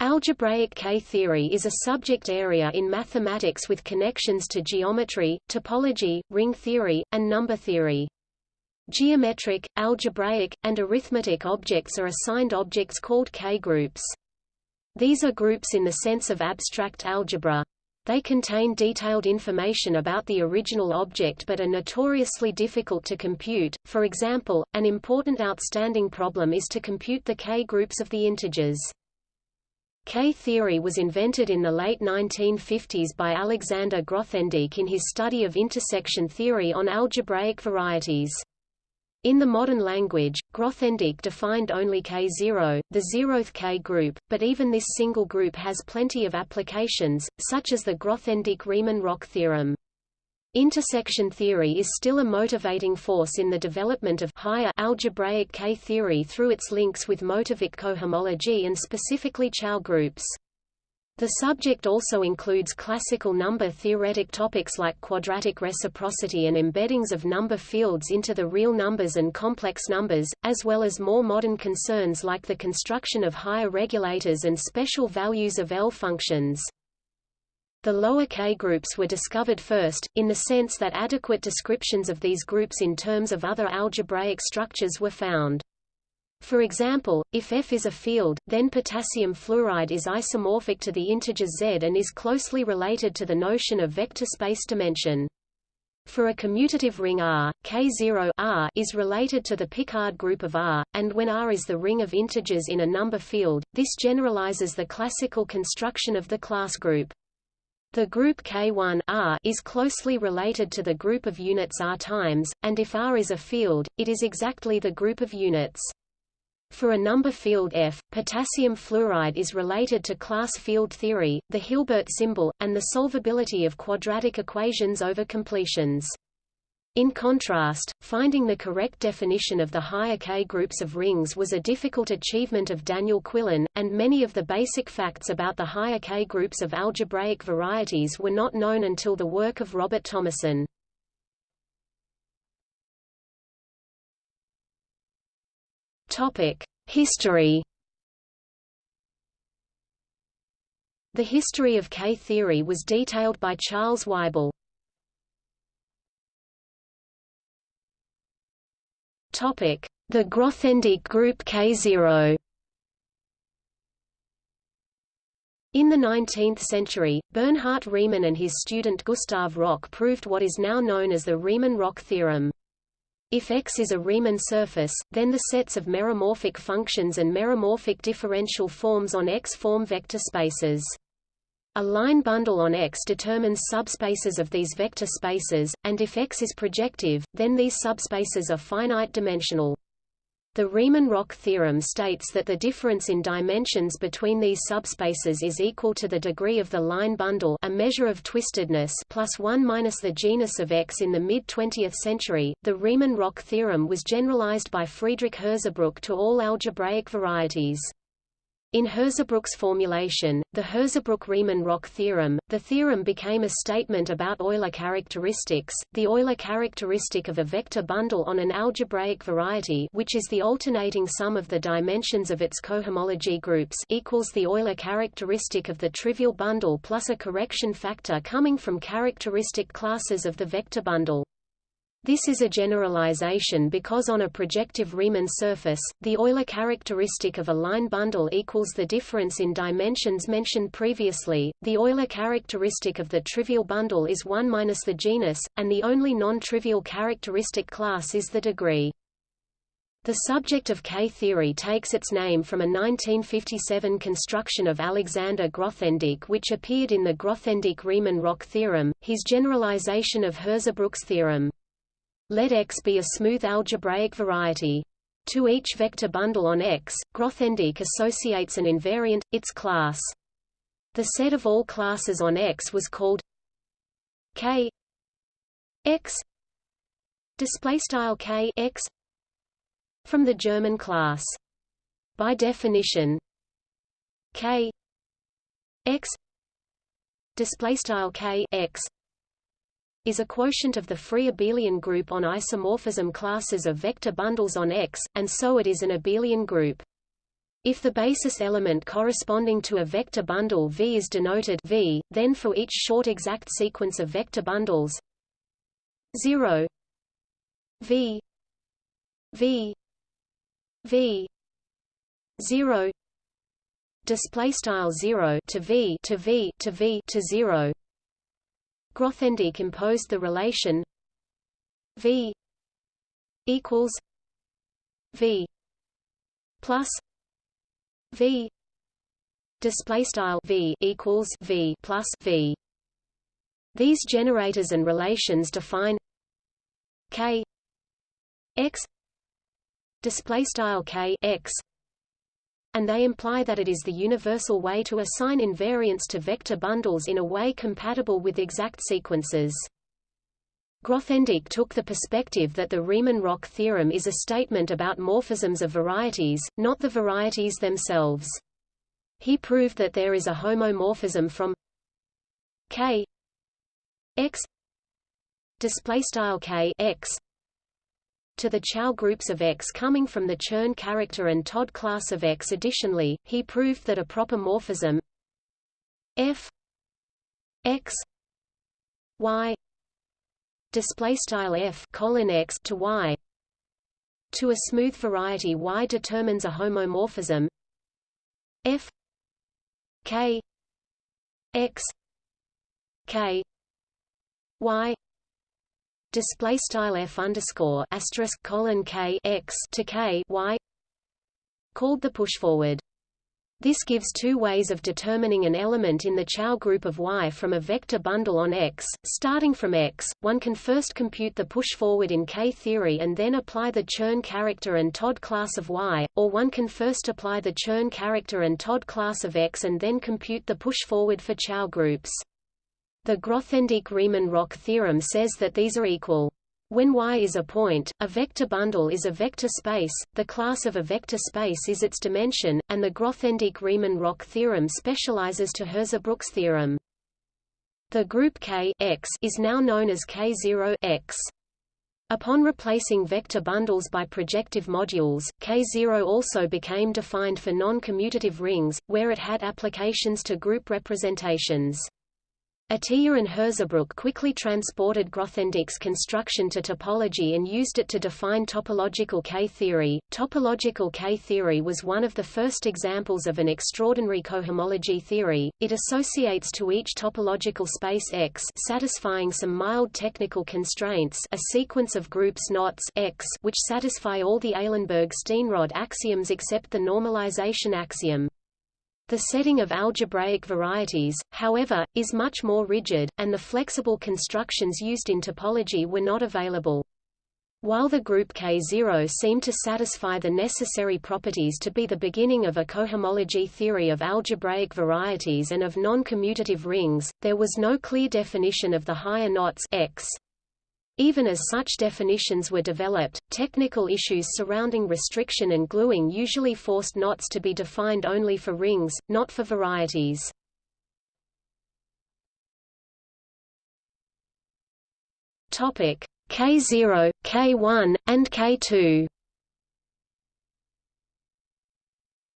Algebraic K-theory is a subject area in mathematics with connections to geometry, topology, ring theory, and number theory. Geometric, algebraic, and arithmetic objects are assigned objects called K-groups. These are groups in the sense of abstract algebra. They contain detailed information about the original object but are notoriously difficult to compute. For example, an important outstanding problem is to compute the K-groups of the integers. K-theory was invented in the late 1950s by Alexander Grothendieck in his study of intersection theory on algebraic varieties. In the modern language, Grothendieck defined only K0, the zeroth K-group, but even this single group has plenty of applications, such as the Grothendieck-Riemann-Roch theorem. Intersection theory is still a motivating force in the development of higher algebraic K-theory through its links with motivic cohomology and specifically Chow groups. The subject also includes classical number theoretic topics like quadratic reciprocity and embeddings of number fields into the real numbers and complex numbers, as well as more modern concerns like the construction of higher regulators and special values of L functions. The lower K groups were discovered first, in the sense that adequate descriptions of these groups in terms of other algebraic structures were found. For example, if F is a field, then potassium fluoride is isomorphic to the integer z and is closely related to the notion of vector space dimension. For a commutative ring R, K0 R is related to the Picard group of R, and when R is the ring of integers in a number field, this generalizes the classical construction of the class group. The group K1 R is closely related to the group of units R times, and if R is a field, it is exactly the group of units. For a number field F, potassium fluoride is related to class field theory, the Hilbert symbol, and the solvability of quadratic equations over completions. In contrast, finding the correct definition of the higher K groups of rings was a difficult achievement of Daniel Quillen, and many of the basic facts about the higher K groups of algebraic varieties were not known until the work of Robert Thomason. History The history of K-theory was detailed by Charles Weibel. The Grothendieck group K0 In the 19th century, Bernhard Riemann and his student Gustav Roch proved what is now known as the Riemann-Roch theorem. If X is a Riemann surface, then the sets of meromorphic functions and meromorphic differential forms on X form vector spaces. A line bundle on X determines subspaces of these vector spaces, and if X is projective, then these subspaces are finite dimensional. The Riemann-Roch theorem states that the difference in dimensions between these subspaces is equal to the degree of the line bundle a measure of twistedness plus 1 minus the genus of X in the mid-20th century. The Riemann-Roch theorem was generalized by Friedrich Hirzebruch to all algebraic varieties. In Hirzebruch's formulation, the Hirzebruch-Riemann-Roch theorem, the theorem became a statement about Euler characteristics, the Euler characteristic of a vector bundle on an algebraic variety which is the alternating sum of the dimensions of its cohomology groups equals the Euler characteristic of the trivial bundle plus a correction factor coming from characteristic classes of the vector bundle. This is a generalization because on a projective Riemann surface, the Euler characteristic of a line bundle equals the difference in dimensions mentioned previously. The Euler characteristic of the trivial bundle is 1 minus the genus, and the only non-trivial characteristic class is the degree. The subject of K-theory takes its name from a 1957 construction of Alexander Grothendieck which appeared in the Grothendieck-Riemann-Roch theorem, his generalization of Hirzebruch's theorem. Let X be a smooth algebraic variety. To each vector bundle on X, Grothendieck associates an invariant, its class. The set of all classes on X was called K X display style K X from the German class. By definition, K X display style K X is a quotient of the free abelian group on isomorphism classes of vector bundles on X, and so it is an abelian group. If the basis element corresponding to a vector bundle V is denoted V, then for each short exact sequence of vector bundles 0 V V V 0 display style 0 to V to V to V to 0 Grothendieck imposed the relation V equals V plus V display style V equals V plus V. These generators and relations define K X display style K X and they imply that it is the universal way to assign invariants to vector bundles in a way compatible with exact sequences. Grothendieck took the perspective that the Riemann-Roch theorem is a statement about morphisms of varieties, not the varieties themselves. He proved that there is a homomorphism from k x display style k x to the Chow groups of X coming from the Chern character and Todd class of X. Additionally, he proved that a proper morphism f x y display style f colon x to y to a smooth variety y determines a homomorphism f k x k y display style f underscore asterisk colon k x to k y called the pushforward. This gives two ways of determining an element in the Chow group of Y from a vector bundle on X. Starting from X, one can first compute the pushforward in K-theory and then apply the Chern character and Todd class of Y, or one can first apply the Chern character and Todd class of X and then compute the pushforward for Chow groups. The Grothendieck-Riemann-Roch theorem says that these are equal. When Y is a point, a vector bundle is a vector space, the class of a vector space is its dimension, and the Grothendieck-Riemann-Roch theorem specializes to Hirzebruch's theorem. The group K X is now known as K0 X. Upon replacing vector bundles by projective modules, K0 also became defined for non-commutative rings, where it had applications to group representations. Atiyah and Hirzebruch quickly transported Grothendieck's construction to topology and used it to define topological K-theory. Topological K-theory was one of the first examples of an extraordinary cohomology theory. It associates to each topological space X satisfying some mild technical constraints a sequence of groups knots X which satisfy all the Eilenberg-Steenrod axioms except the normalization axiom. The setting of algebraic varieties, however, is much more rigid, and the flexible constructions used in topology were not available. While the group K0 seemed to satisfy the necessary properties to be the beginning of a cohomology theory of algebraic varieties and of non-commutative rings, there was no clear definition of the higher knots X. Even as such definitions were developed, technical issues surrounding restriction and gluing usually forced knots to be defined only for rings, not for varieties. Topic K0, K1, and K2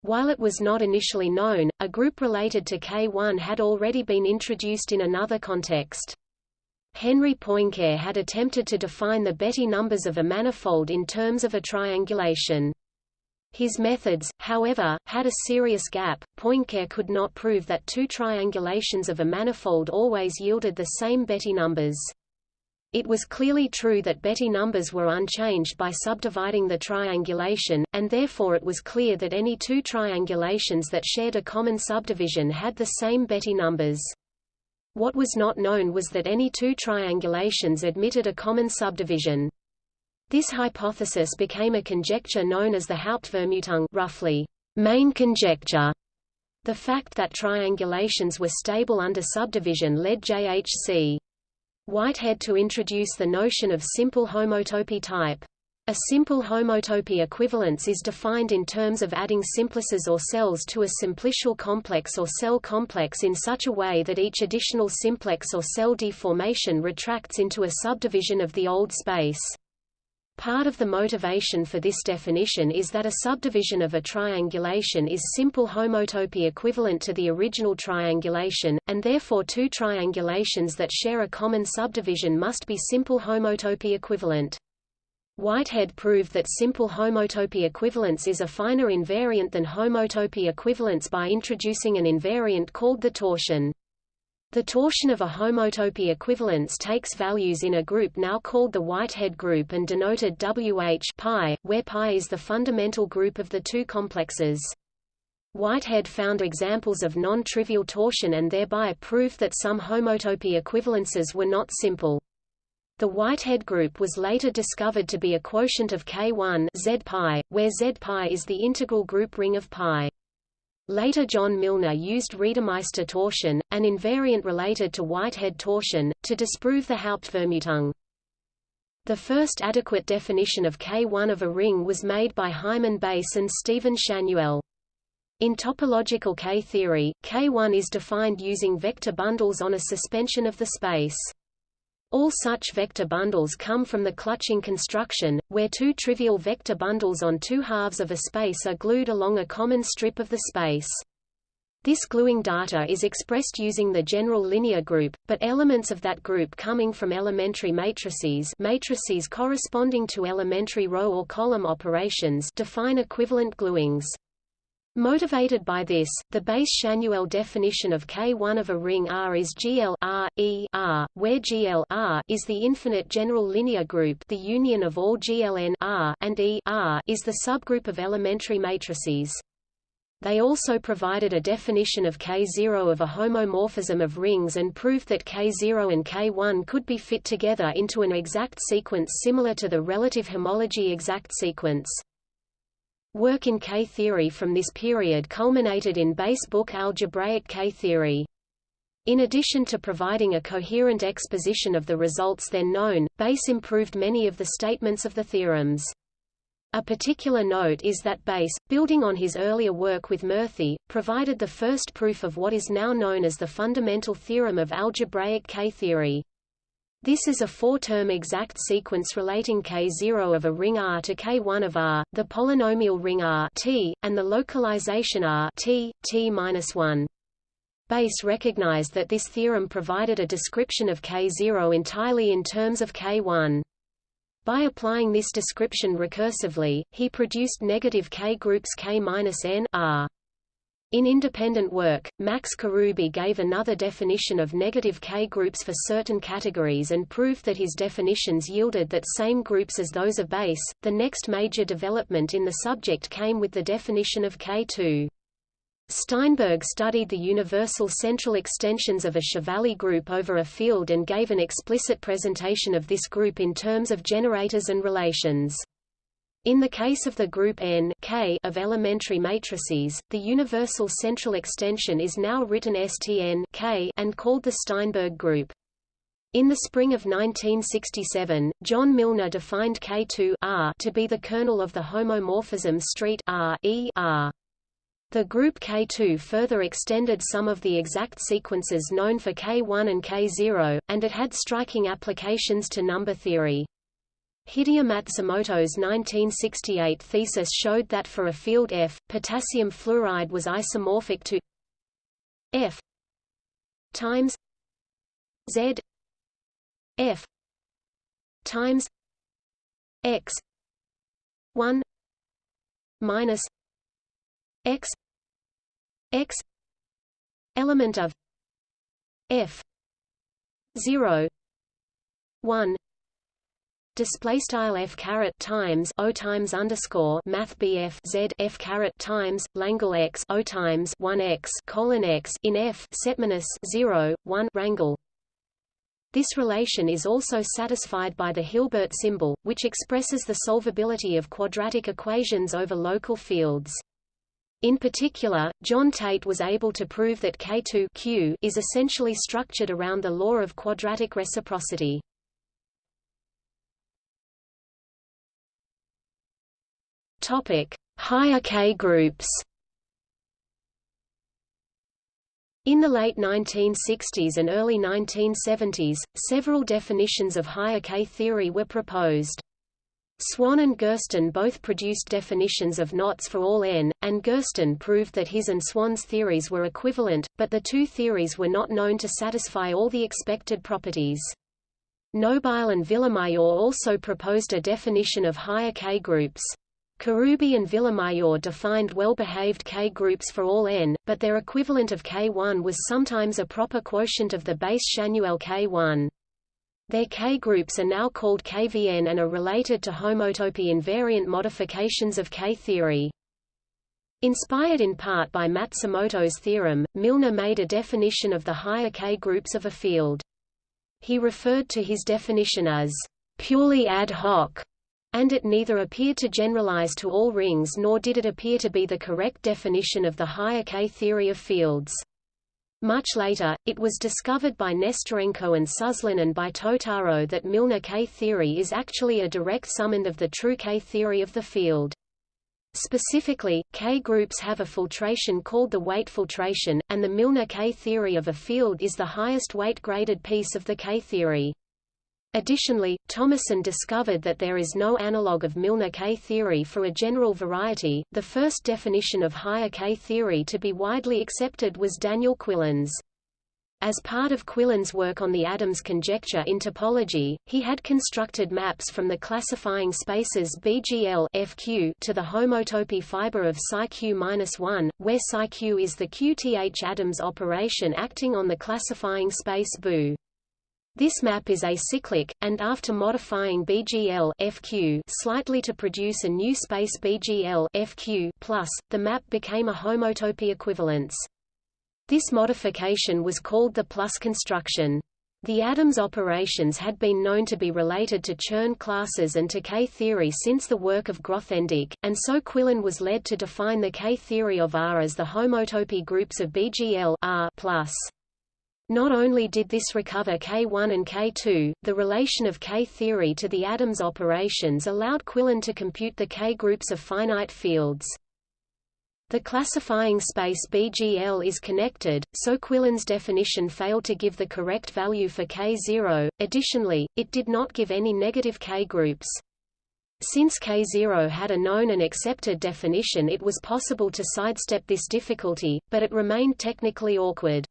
While it was not initially known, a group related to K1 had already been introduced in another context. Henri Poincare had attempted to define the Betti numbers of a manifold in terms of a triangulation. His methods, however, had a serious gap. Poincare could not prove that two triangulations of a manifold always yielded the same Betti numbers. It was clearly true that Betti numbers were unchanged by subdividing the triangulation, and therefore it was clear that any two triangulations that shared a common subdivision had the same Betti numbers. What was not known was that any two triangulations admitted a common subdivision. This hypothesis became a conjecture known as the Hauptvermutung roughly, main conjecture. The fact that triangulations were stable under subdivision led J.H.C. Whitehead to introduce the notion of simple homotopy type. A simple homotopy equivalence is defined in terms of adding simplices or cells to a simplicial complex or cell complex in such a way that each additional simplex or cell deformation retracts into a subdivision of the old space. Part of the motivation for this definition is that a subdivision of a triangulation is simple homotopy equivalent to the original triangulation, and therefore two triangulations that share a common subdivision must be simple homotopy equivalent. Whitehead proved that simple homotopy equivalence is a finer invariant than homotopy equivalence by introducing an invariant called the torsion. The torsion of a homotopy equivalence takes values in a group now called the Whitehead group and denoted WH pi, where pi is the fundamental group of the two complexes. Whitehead found examples of non-trivial torsion and thereby proved that some homotopy equivalences were not simple. The Whitehead group was later discovered to be a quotient of K1 Z pi, where Z pi is the integral group ring of pi. Later John Milnor used Reidemeister torsion, an invariant related to Whitehead torsion, to disprove the Hauptvermutung. The first adequate definition of K1 of a ring was made by Hyman Bass and Stephen Schanuel. In topological K-theory, K1 is defined using vector bundles on a suspension of the space. All such vector bundles come from the clutching construction, where two trivial vector bundles on two halves of a space are glued along a common strip of the space. This gluing data is expressed using the general linear group, but elements of that group coming from elementary matrices matrices corresponding to elementary row or column operations define equivalent gluings. Motivated by this, the Bass-Schanuel definition of K1 of a ring R is GL R, e R, where GL R is the infinite general linear group the union of all GLN R and E R is the subgroup of elementary matrices. They also provided a definition of K0 of a homomorphism of rings and proved that K0 and K1 could be fit together into an exact sequence similar to the relative homology exact sequence. Work in K-theory from this period culminated in Bass' book Algebraic K-theory. In addition to providing a coherent exposition of the results then known, Bass improved many of the statements of the theorems. A particular note is that Bass, building on his earlier work with Murthy, provided the first proof of what is now known as the fundamental theorem of algebraic K-theory. This is a four-term exact sequence relating K0 of a ring R to K1 of R, the polynomial ring R T, and the localization R T, T-1. Bass recognized that this theorem provided a description of K0 entirely in terms of K1. By applying this description recursively, he produced negative K groups K-n R. In independent work, Max Karoubi gave another definition of negative K-groups for certain categories and proved that his definitions yielded that same groups as those of Bass. The next major development in the subject came with the definition of K2. Steinberg studied the universal central extensions of a Chevalley group over a field and gave an explicit presentation of this group in terms of generators and relations. In the case of the group N K of elementary matrices, the universal central extension is now written STN K and called the Steinberg group. In the spring of 1967, John Milnor defined K2 R to be the kernel of the homomorphism street R E R. The group K2 further extended some of the exact sequences known for K1 and K0, and it had striking applications to number theory. Hideo Matsumoto's 1968 thesis showed that for a field F, potassium fluoride was isomorphic to F times Z F times X 1 minus X X element of F 0 1 display style f caret times o times underscore math bf z f caret times langle x o times 1 x colon x in f setminus 0 1 rangle this relation is also satisfied by the Hilbert symbol, which expresses the solvability of quadratic equations over local fields. In particular, John Tate was able to prove that K2 Q is essentially structured around the law of quadratic reciprocity. Topic: Higher K groups. In the late 1960s and early 1970s, several definitions of higher K theory were proposed. Swan and Gersten both produced definitions of knots for all n, and Gersten proved that his and Swan's theories were equivalent, but the two theories were not known to satisfy all the expected properties. Nobile and Villamayor also proposed a definition of higher K-groups. Karoubi and Villamayor defined well-behaved K-groups for all n, but their equivalent of K1 was sometimes a proper quotient of the base Chanuel K1. Their K-groups are now called KVN and are related to homotopy invariant modifications of K-theory. Inspired in part by Matsumoto's theorem, Milnor made a definition of the higher K-groups of a field. He referred to his definition as purely ad hoc, and it neither appeared to generalize to all rings nor did it appear to be the correct definition of the higher K theory of fields. Much later, it was discovered by Nesterenko and Suslin and by Totaro that Milnor K theory is actually a direct summand of the true K theory of the field. Specifically, K-groups have a filtration called the weight filtration, and the Milnor K-theory of a field is the highest weight-graded piece of the K-theory. Additionally, Thomason discovered that there is no analog of Milnor K-theory for a general variety. The first definition of higher K-theory to be widely accepted was Daniel Quillen's. As part of Quillen's work on the Adams conjecture in topology, he had constructed maps from the classifying spaces BGL FQ to the homotopy fiber of PsiQ-1, where PsiQ is the QTH Adams operation acting on the classifying space BU. This map is acyclic, and after modifying BGL FQ slightly to produce a new space BGL FQ+, the map became a homotopy equivalence. This modification was called the plus construction. The Adams operations had been known to be related to Chern classes and to K-theory since the work of Grothendieck, and so Quillen was led to define the K-theory of R as the homotopy groups of BGL R+. Not only did this recover K1 and K2, the relation of K-theory to the Adams operations allowed Quillen to compute the K-groups of finite fields. The classifying space BGL is connected, so Quillen's definition failed to give the correct value for K0, additionally, it did not give any negative K-groups. Since K0 had a known and accepted definition it was possible to sidestep this difficulty, but it remained technically awkward.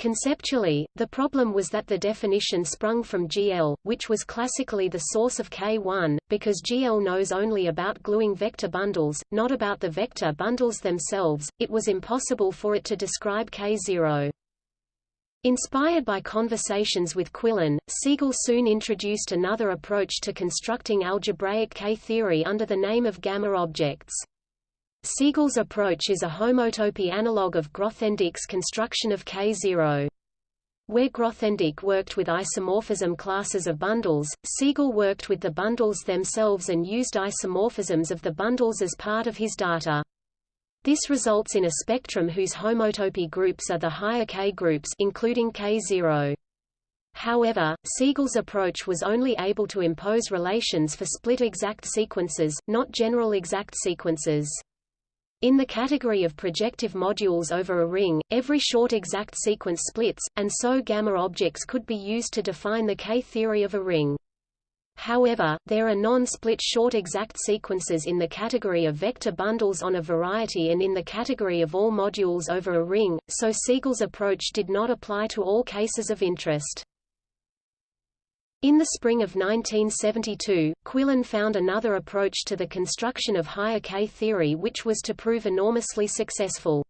Conceptually, the problem was that the definition sprung from GL, which was classically the source of K1, because GL knows only about gluing vector bundles, not about the vector bundles themselves, it was impossible for it to describe K0. Inspired by conversations with Quillen, Segal soon introduced another approach to constructing algebraic K-theory under the name of gamma objects. Segal's approach is a homotopy analog of Grothendieck's construction of K0. Where Grothendieck worked with isomorphism classes of bundles, Segal worked with the bundles themselves and used isomorphisms of the bundles as part of his data. This results in a spectrum whose homotopy groups are the higher K groups including K0. However, Segal's approach was only able to impose relations for split exact sequences, not general exact sequences. In the category of projective modules over a ring, every short exact sequence splits, and so gamma objects could be used to define the K-theory of a ring. However, there are non-split short exact sequences in the category of vector bundles on a variety and in the category of all modules over a ring, so Segal's approach did not apply to all cases of interest. In the spring of 1972, Quillen found another approach to the construction of higher K-theory which was to prove enormously successful.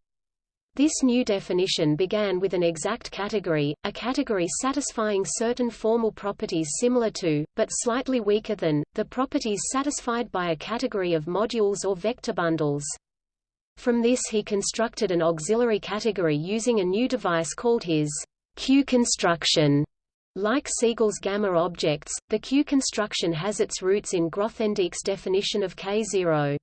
This new definition began with an exact category, a category satisfying certain formal properties similar to, but slightly weaker than, the properties satisfied by a category of modules or vector bundles. From this he constructed an auxiliary category using a new device called his Q construction. Like Segal's gamma objects, the Q construction has its roots in Grothendieck's definition of K0.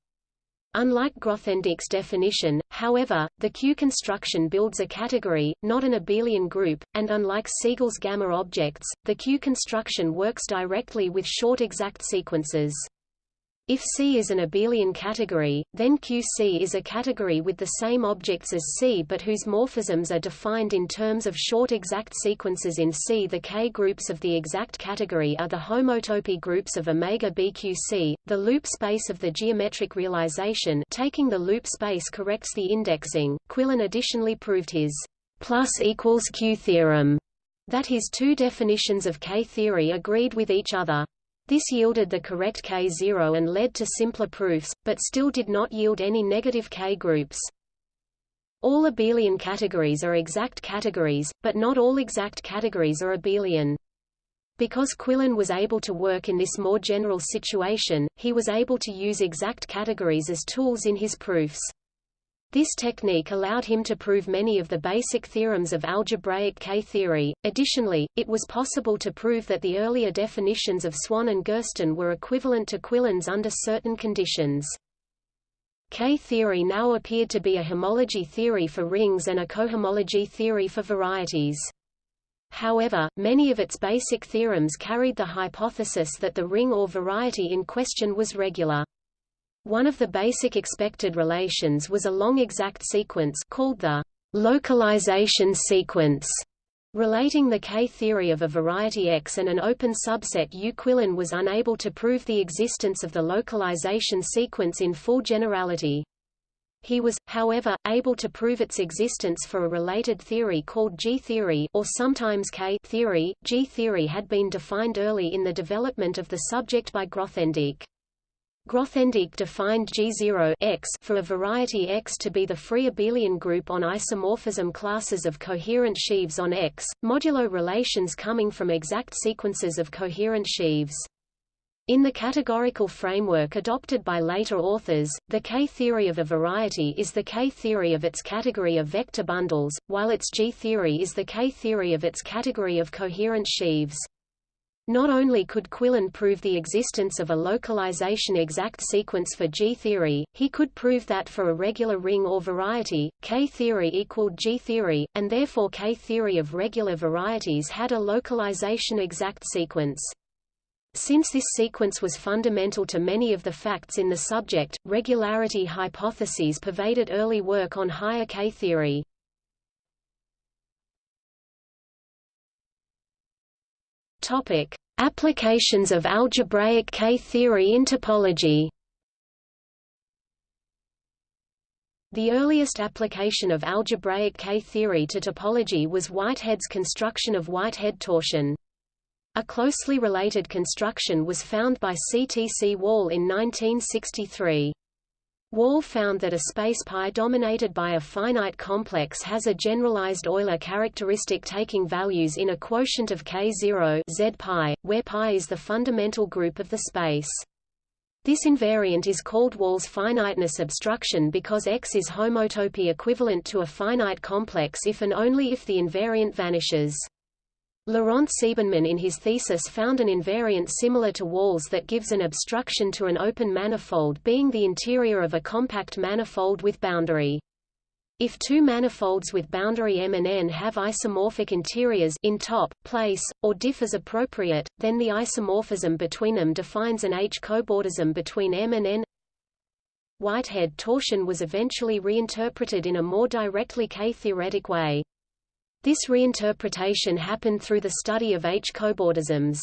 Unlike Grothendieck's definition, however, the Q construction builds a category, not an abelian group, and unlike Segal's gamma objects, the Q construction works directly with short exact sequences. If C is an abelian category, then QC is a category with the same objects as C but whose morphisms are defined in terms of short exact sequences in C. The K groups of the exact category are the homotopy groups of omega BQC. The loop space of the geometric realization taking the loop space corrects the indexing. Quillen additionally proved his plus equals Q theorem that his two definitions of K theory agreed with each other. This yielded the correct K0 and led to simpler proofs, but still did not yield any negative K groups. All abelian categories are exact categories, but not all exact categories are abelian. Because Quillen was able to work in this more general situation, he was able to use exact categories as tools in his proofs. This technique allowed him to prove many of the basic theorems of algebraic K-theory. Additionally, it was possible to prove that the earlier definitions of Swan and Gersten were equivalent to Quillen's under certain conditions. K-theory now appeared to be a homology theory for rings and a cohomology theory for varieties. However, many of its basic theorems carried the hypothesis that the ring or variety in question was regular. One of the basic expected relations was a long exact sequence called the localization sequence, relating the K-theory of a variety X and an open subset U. Quillen was unable to prove the existence of the localization sequence in full generality. He was, however, able to prove its existence for a related theory called G-theory or sometimes K-theory. G-theory had been defined early in the development of the subject by Grothendieck. Grothendieck defined G0 X for a variety X to be the free abelian group on isomorphism classes of coherent sheaves on X, modulo relations coming from exact sequences of coherent sheaves. In the categorical framework adopted by later authors, the K-theory of a variety is the K-theory of its category of vector bundles, while its G-theory is the K-theory of its category of coherent sheaves. Not only could Quillen prove the existence of a localization exact sequence for G-theory, he could prove that for a regular ring or variety, K-theory equaled G-theory, and therefore K-theory of regular varieties had a localization exact sequence. Since this sequence was fundamental to many of the facts in the subject, regularity hypotheses pervaded early work on higher K-theory. Topic: Applications of algebraic K-theory in topology. The earliest application of algebraic K-theory to topology was Whitehead's construction of Whitehead torsion. A closely related construction was found by C. T. C. Wall in 1963. Wall found that a space pi dominated by a finite complex has a generalized Euler characteristic taking values in a quotient of k0 z pi, where pi is the fundamental group of the space. This invariant is called Wall's finiteness obstruction because X is homotopy equivalent to a finite complex if and only if the invariant vanishes. Laurent Siebenmann in his thesis found an invariant similar to Wall's that gives an obstruction to an open manifold being the interior of a compact manifold with boundary. If two manifolds with boundary M and N have isomorphic interiors in top, place, or diff as appropriate, then the isomorphism between them defines an H-cobordism between M and N. Whitehead torsion was eventually reinterpreted in a more directly K-theoretic way. This reinterpretation happened through the study of H-cobordisms.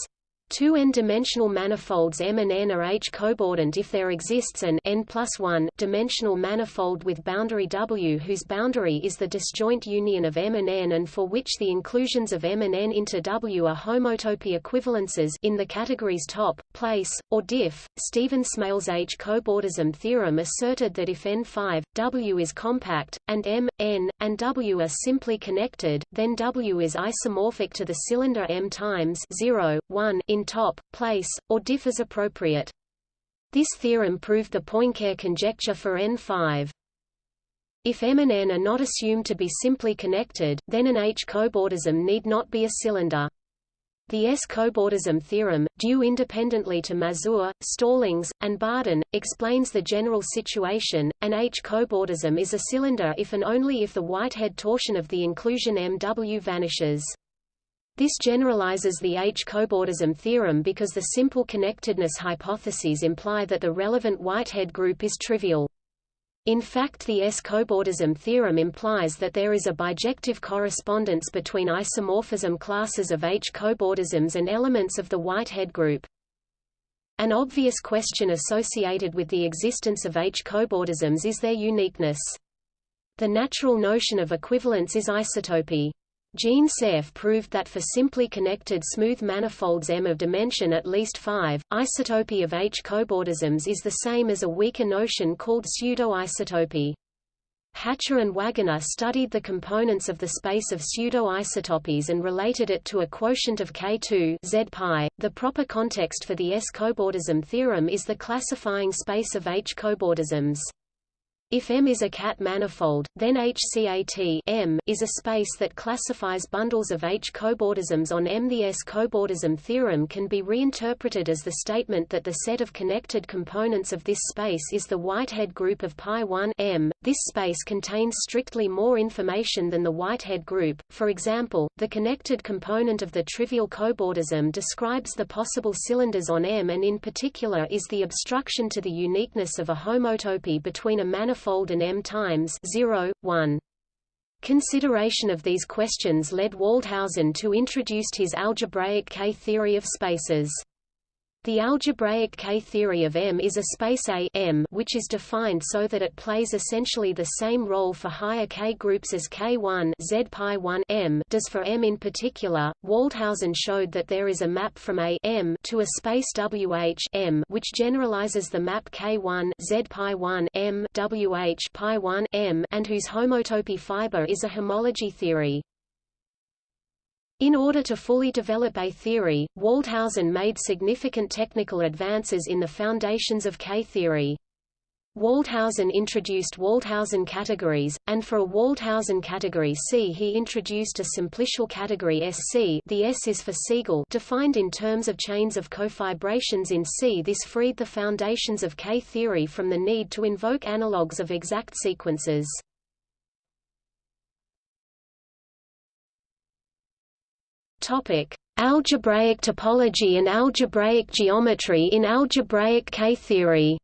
Two n-dimensional manifolds M and N are H-cobordant if there exists an n plus 1 dimensional manifold with boundary W whose boundary is the disjoint union of M and N and for which the inclusions of M and N into W are homotopy equivalences in the categories top, place, or diff. Stephen Smale's H-cobordism theorem asserted that if N5, W is compact, and M, N, and W are simply connected, then W is isomorphic to the cylinder M times 0, 1 in top, place, or diff as appropriate. This theorem proved the Poincare conjecture for N5. If M and N are not assumed to be simply connected, then an H-cobordism need not be a cylinder. The S-cobordism theorem, due independently to Mazur, Stallings, and Barden, explains the general situation. An H-cobordism is a cylinder if and only if the Whitehead torsion of the inclusion MW vanishes. This generalizes the H-cobordism theorem because the simple connectedness hypotheses imply that the relevant Whitehead group is trivial. In fact the S-cobordism theorem implies that there is a bijective correspondence between isomorphism classes of H-cobordisms and elements of the Whitehead group. An obvious question associated with the existence of H-cobordisms is their uniqueness. The natural notion of equivalence is isotopy. Jean Cerf proved that for simply connected smooth manifolds M of dimension at least 5, isotopy of H-cobordisms is the same as a weaker notion called pseudo-isotopy. Hatcher and Wagoner studied the components of the space of pseudo-isotopies and related it to a quotient of K2 Z pi. .The proper context for the S-cobordism theorem is the classifying space of H-cobordisms. If M is a cat manifold, then HCAT M is a space that classifies bundles of H-cobordisms on M. The S-cobordism theorem can be reinterpreted as the statement that the set of connected components of this space is the Whitehead group of pi 1 M. This space contains strictly more information than the Whitehead group. For example, the connected component of the trivial cobordism describes the possible cylinders on M and in particular is the obstruction to the uniqueness of a homotopy between a manifold manifold and M times 0, 1. Consideration of these questions led Waldhausen to introduce his algebraic K-theory of spaces. The algebraic K-theory of M is a space A M which is defined so that it plays essentially the same role for higher K groups as K1 Z pi 1 M does for M in particular. Waldhausen showed that there is a map from A M to a space WH M which generalizes the map K1 Z pi 1 M WH pi 1 M and whose homotopy fiber is a homology theory. In order to fully develop A theory, Waldhausen made significant technical advances in the foundations of K-theory. Waldhausen introduced Waldhausen categories, and for a Waldhausen category C he introduced a simplicial category SC the S is for Segal defined in terms of chains of cofibrations in C. This freed the foundations of K-theory from the need to invoke analogues of exact sequences. Topic: Algebraic topology and algebraic geometry in algebraic K-theory.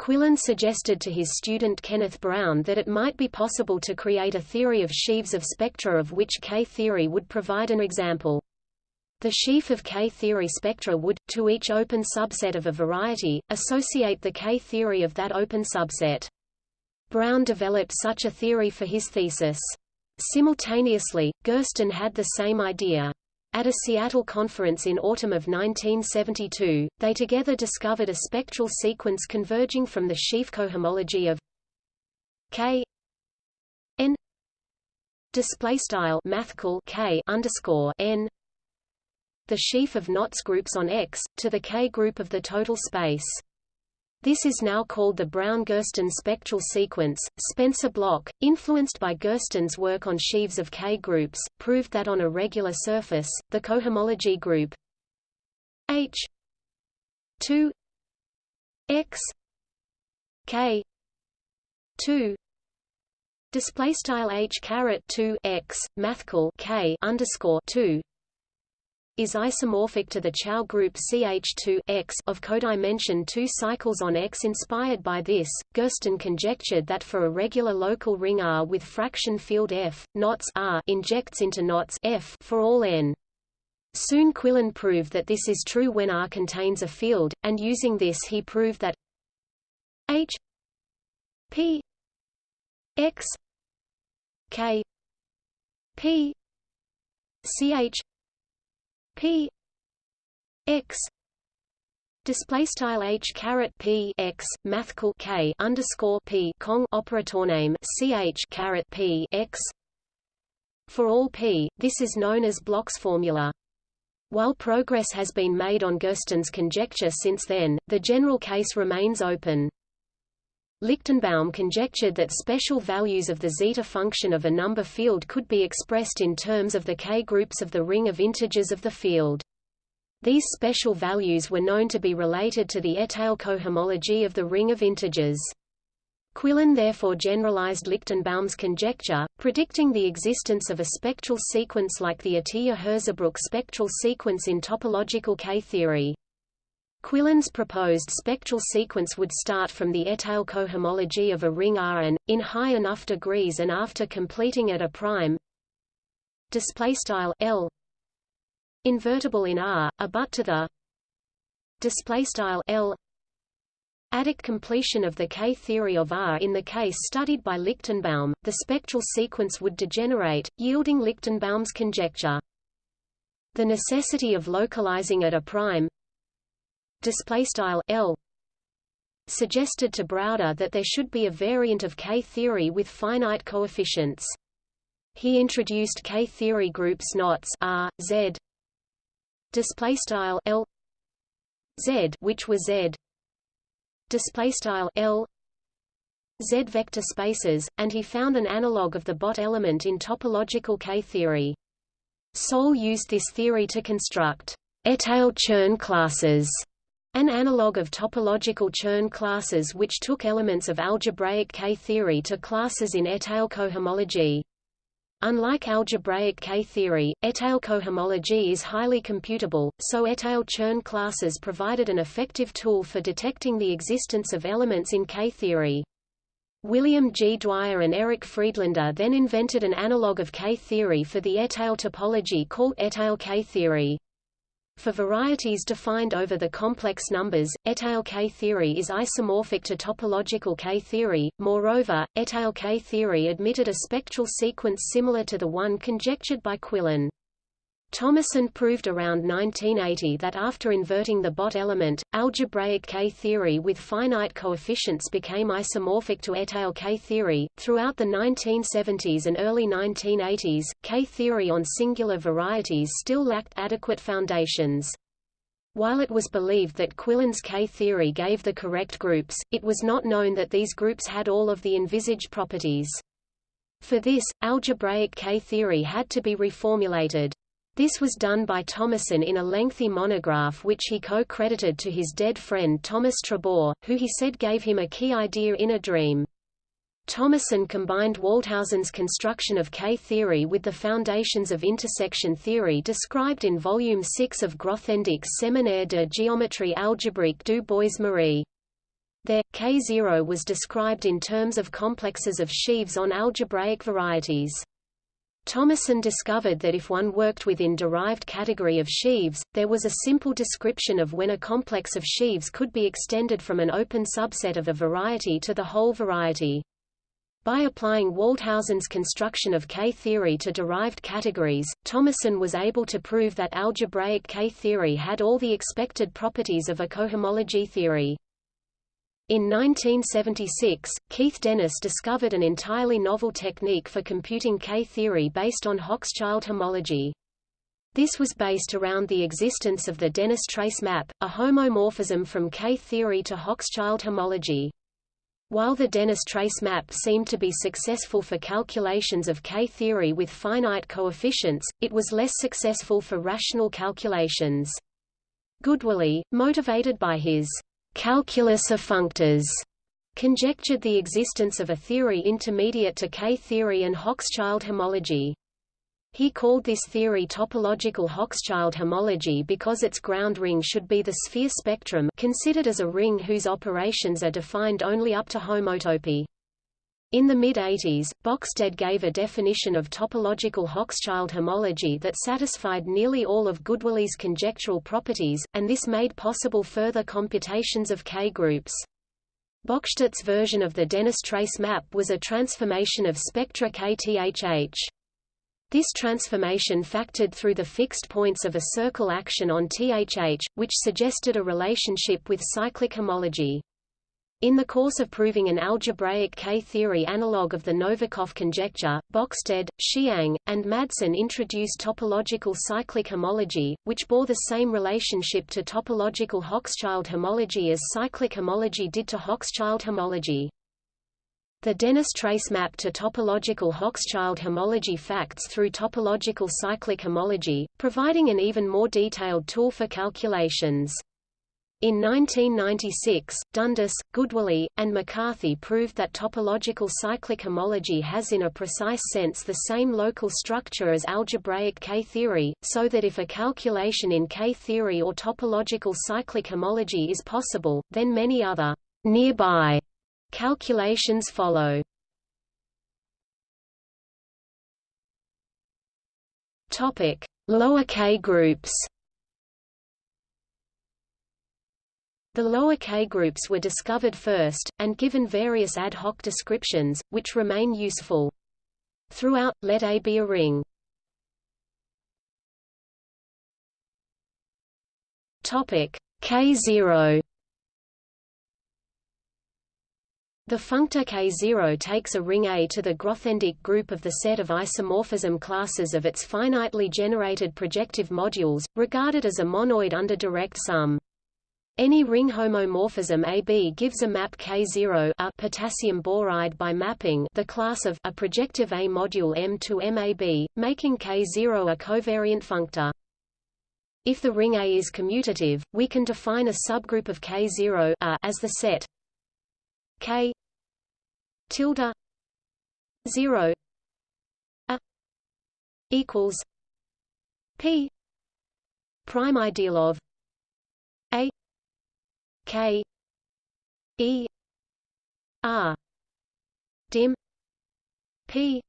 Quillen suggested to his student Kenneth Brown that it might be possible to create a theory of sheaves of spectra of which K-theory would provide an example. The sheaf of K-theory spectra would, to each open subset of a variety, associate the K-theory of that open subset. Brown developed such a theory for his thesis. Simultaneously, Gersten had the same idea. At a Seattle conference in autumn of 1972, they together discovered a spectral sequence converging from the sheaf cohomology of K n display style mathcal K underscore n the sheaf of knots groups on X to the K group of the total space. This is now called the Brown-Gersten spectral sequence. Spencer Bloch, influenced by Gersten's work on sheaves of K groups, proved that on a regular surface, the cohomology group H 2 X K 2 display style H caret 2 X mathcal K underscore 2 is isomorphic to the Chow group CH2 X of codimension 2 cycles on X. Inspired by this, Gersten conjectured that for a regular local ring R with fraction field F, knots R injects into knots F for all n. Soon Quillen proved that this is true when R contains a field, and using this he proved that H P X K P CH P X display style h caret p x mathcal k underscore p cong operator name ch caret p x for all p. This is known as Bloch's formula. While progress has been made on Gersten's conjecture since then, the general case remains open. Lichtenbaum conjectured that special values of the zeta function of a number field could be expressed in terms of the k-groups of the ring of integers of the field. These special values were known to be related to the étale cohomology of the ring of integers. Quillen therefore generalized Lichtenbaum's conjecture, predicting the existence of a spectral sequence like the Atiyah-Hirzebruch spectral sequence in topological K-theory. Quillen's proposed spectral sequence would start from the étale cohomology of a ring R in high enough degrees and after completing at a prime display style L invertible in R, a but to the display style L Adic completion of the K-theory of R in the case studied by Lichtenbaum, the spectral sequence would degenerate, yielding Lichtenbaum's conjecture. The necessity of localizing at a prime display style L suggested to Browder that there should be a variant of K-theory with finite coefficients. He introduced K-theory groups knots R, Z, display style L Z which were Z display style L Z vector spaces, and he found an analog of the Bott element in topological K-theory. Soulé used this theory to construct étale Chern classes an analog of topological Chern classes which took elements of algebraic K-theory to classes in étale cohomology. Unlike algebraic K-theory, étale cohomology is highly computable, so étale Chern classes provided an effective tool for detecting the existence of elements in K-theory. William G. Dwyer and Eric Friedlander then invented an analog of K-theory for the étale topology called étale K-theory. For varieties defined over the complex numbers, étale K-theory is isomorphic to topological K-theory. Moreover, étale K-theory admitted a spectral sequence similar to the one conjectured by Quillen. Thomason proved around 1980 that after inverting the Bott element, algebraic K-theory with finite coefficients became isomorphic to étale K-theory. Throughout the 1970s and early 1980s, K-theory on singular varieties still lacked adequate foundations. While it was believed that Quillen's K-theory gave the correct groups, it was not known that these groups had all of the envisaged properties. For this, algebraic K-theory had to be reformulated. This was done by Thomason in a lengthy monograph which he co-credited to his dead friend Thomas Trobaugh, who he said gave him a key idea in a dream. Thomason combined Waldhausen's construction of K-theory with the foundations of intersection theory described in Volume 6 of Grothendieck's Séminaire de géométrie algébrique du Bois-Marie. There, K0 was described in terms of complexes of sheaves on algebraic varieties. Thomason discovered that if one worked within derived category of sheaves, there was a simple description of when a complex of sheaves could be extended from an open subset of a variety to the whole variety. By applying Waldhausen's construction of K-theory to derived categories, Thomason was able to prove that algebraic K-theory had all the expected properties of a cohomology theory. In 1976, Keith Dennis discovered an entirely novel technique for computing K-theory based on Hochschild homology. This was based around the existence of the Dennis trace map, a homomorphism from K-theory to Hochschild homology. While the Dennis trace map seemed to be successful for calculations of K-theory with finite coefficients, it was less successful for rational calculations. Goodwillie, motivated by his calculus of functors conjectured the existence of a theory intermediate to K-theory and Hochschild homology. He called this theory topological Hochschild homology because its ground ring should be the sphere spectrum considered as a ring whose operations are defined only up to homotopy. In the mid-80s, Bökstedt gave a definition of topological Hochschild homology that satisfied nearly all of Goodwillie's conjectural properties, and this made possible further computations of K-groups. Bökstedt's version of the Dennis trace map was a transformation of spectra KTHH. This transformation factored through the fixed points of a circle action on THH, which suggested a relationship with cyclic homology. In the course of proving an algebraic K-theory analog of the Novikov conjecture, Bökstedt, Hsiang, and Madsen introduced topological cyclic homology, which bore the same relationship to topological Hochschild homology as cyclic homology did to Hochschild homology. The Dennis trace map to topological Hochschild homology facts through topological cyclic homology, providing an even more detailed tool for calculations. In 1996, Dundas, Goodwillie, and McCarthy proved that topological cyclic homology has in a precise sense the same local structure as algebraic K-theory, so that if a calculation in K-theory or topological cyclic homology is possible, then many other nearby calculations follow. Topic: Lower K groups. The lower K groups were discovered first, and given various ad hoc descriptions, which remain useful. Throughout, let A be a ring. Topic K0 The functor K0 takes a ring A to the Grothendieck group of the set of isomorphism classes of its finitely generated projective modules, regarded as a monoid under direct sum. Any ring homomorphism AB gives a map K0 a potassium boride by mapping the class of a projective A module M to MAB, making K0 a covariant functor. If the ring A is commutative, we can define a subgroup of K0 a as the set K tilde 0 a equals P prime ideal of K E R dim P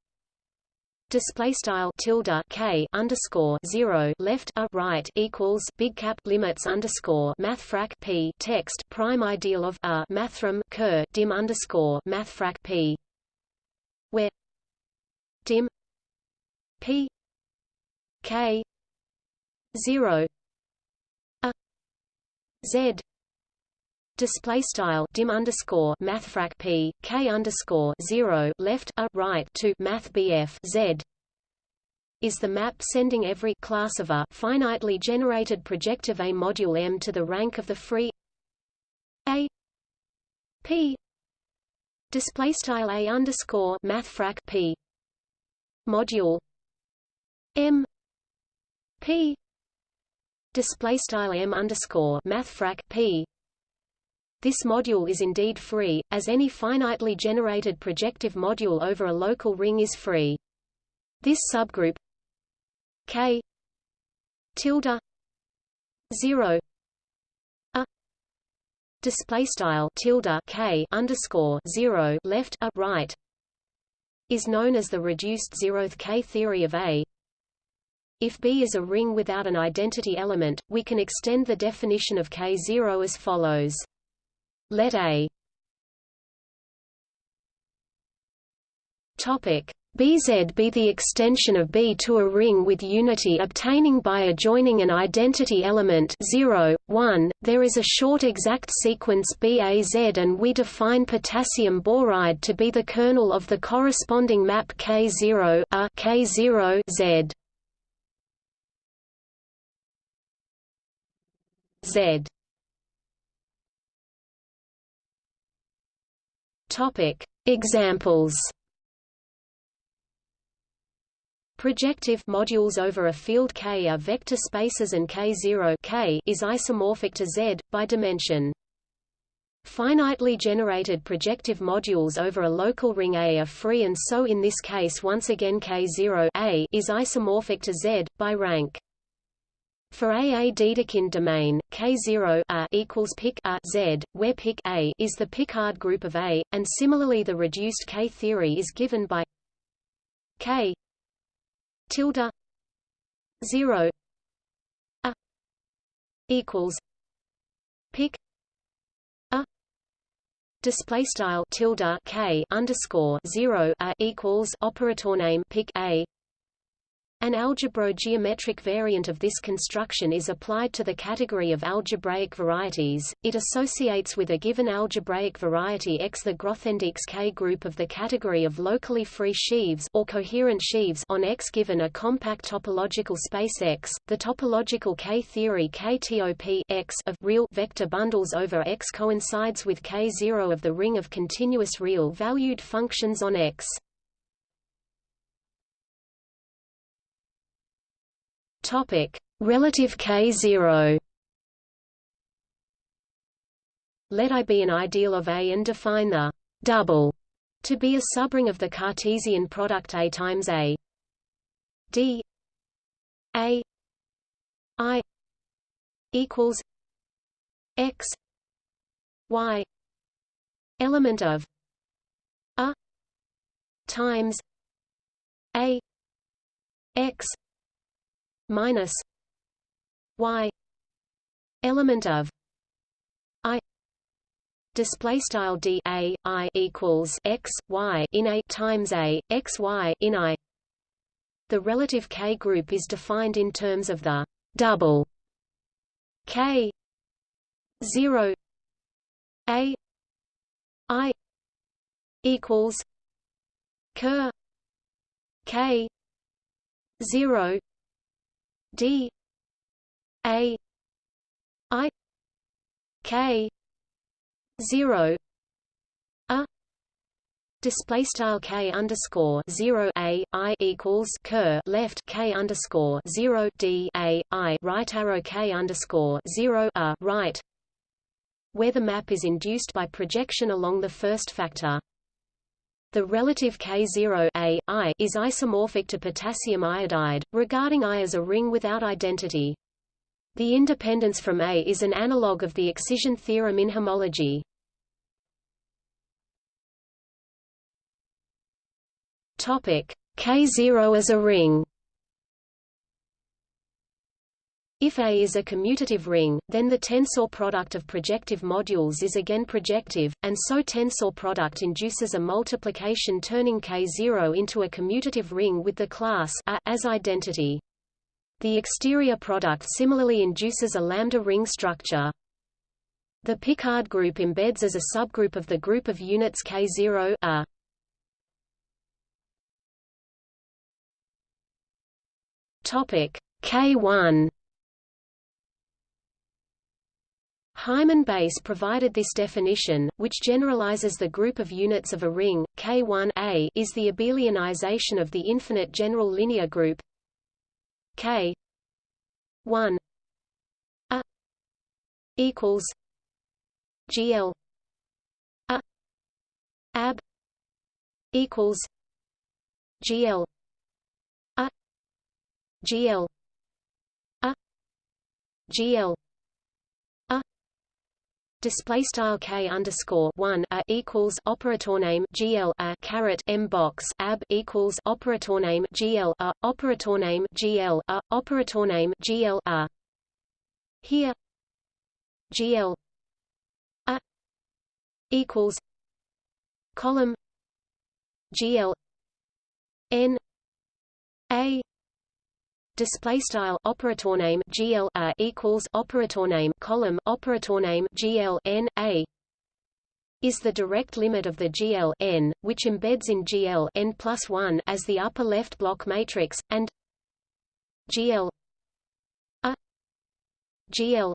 display style tilde k underscore zero left a right equals big cap limits underscore mathfrak p text prime ideal of a mathrm ker dim underscore mathfrak p where dim p k zero a z display style dim underscore mathfrak p k underscore zero left a right to math bf z. Is the map sending every class of a finitely generated projective A module M to the rank of the free A? P. Display style A underscore mathfrak P. Module M. P. Display style M underscore mathfrak P this module is indeed free, as any finitely generated projective module over a local ring is free. This subgroup K tilde zero a display style tilde K underscore zero left a right is known as the reduced zeroth K theory of A. If B is a ring without an identity element, we can extend the definition of K0 as follows. Let A Topic Bz be the extension of B to a ring with unity obtaining by adjoining an identity element 0, 1. There is a short exact sequence BAZ and we define potassium boride to be the kernel of the corresponding map K0 a K0 Z. Z Topic: Examples. Projective modules over a field K are vector spaces and K0 K is isomorphic to Z by dimension. Finitely generated projective modules over a local ring A are free and so in this case once again K0 A is isomorphic to Z by rank. For a a Dedekind domain, K0 a equals pic a Z, where pic a is the Picard group of A, and similarly the reduced K theory is given by K tilde 0 a equals pic a display style tilde K underscore 0 a equals operator name pic a an algebro-geometric variant of this construction is applied to the category of algebraic varieties. It associates with a given algebraic variety X the Grothendieck's K group of the category of locally free sheaves or coherent sheaves on X given a compact topological space X. The topological K theory KTOP X of real vector bundles over X coincides with K0 of the ring of continuous real valued functions on X. Topic: Relative K0. let I be an ideal of A and define the double to be a subring of the Cartesian product A times A D A I equals X Y element of A times A X minus Y element of I display style d a i equals x y in a times a x y in i. The relative k group is defined in terms of the double k 0 a i equals ker k 0 d a i k zero a display style k underscore zero a i equals ker left k underscore zero d a i right arrow k underscore zero a right, where the map is induced by projection along the first factor. The relative K0 a, I is isomorphic to potassium iodide, regarding I as a ring without identity. The independence from A is an analog of the excision theorem in homology. Topic K0 as a ring. If A is a commutative ring, then the tensor product of projective modules is again projective, and so tensor product induces a multiplication turning K0 into a commutative ring with the class A as identity. The exterior product similarly induces a lambda ring structure. The Picard group embeds as a subgroup of the group of units K0 A. Topic K1 Hyman Bass provided this definition, which generalizes the group of units of a ring. K1 A is the abelianization of the infinite general linear group K 1 A equals GL A ab equals GL A GL a GL display style k underscore one a equals operator name GL a caret m box. Ab equals operator name GL a operator name GL a operator name GL a. Here GL a equals column GL n a display style operator name GL a equals operator name column operator name GL n a is the direct limit of the GL n, which embeds in GL n plus 1 as the upper left block matrix, and GL a GL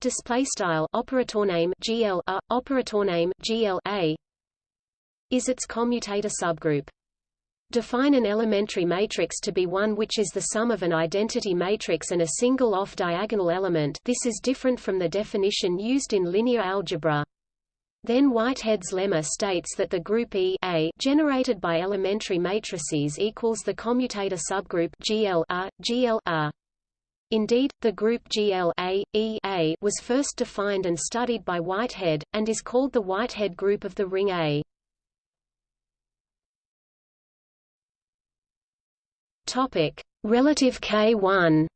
display style operator name GL a operator name GL a is its commutator subgroup. Define an elementary matrix to be one which is the sum of an identity matrix and a single off-diagonal element this is different from the definition used in linear algebra. Then Whitehead's lemma states that the group E A generated by elementary matrices equals the commutator subgroup GL A, GL A. Indeed, the group GL A, E A was first defined and studied by Whitehead, and is called the Whitehead group of the ring A. Topic: Relative K1.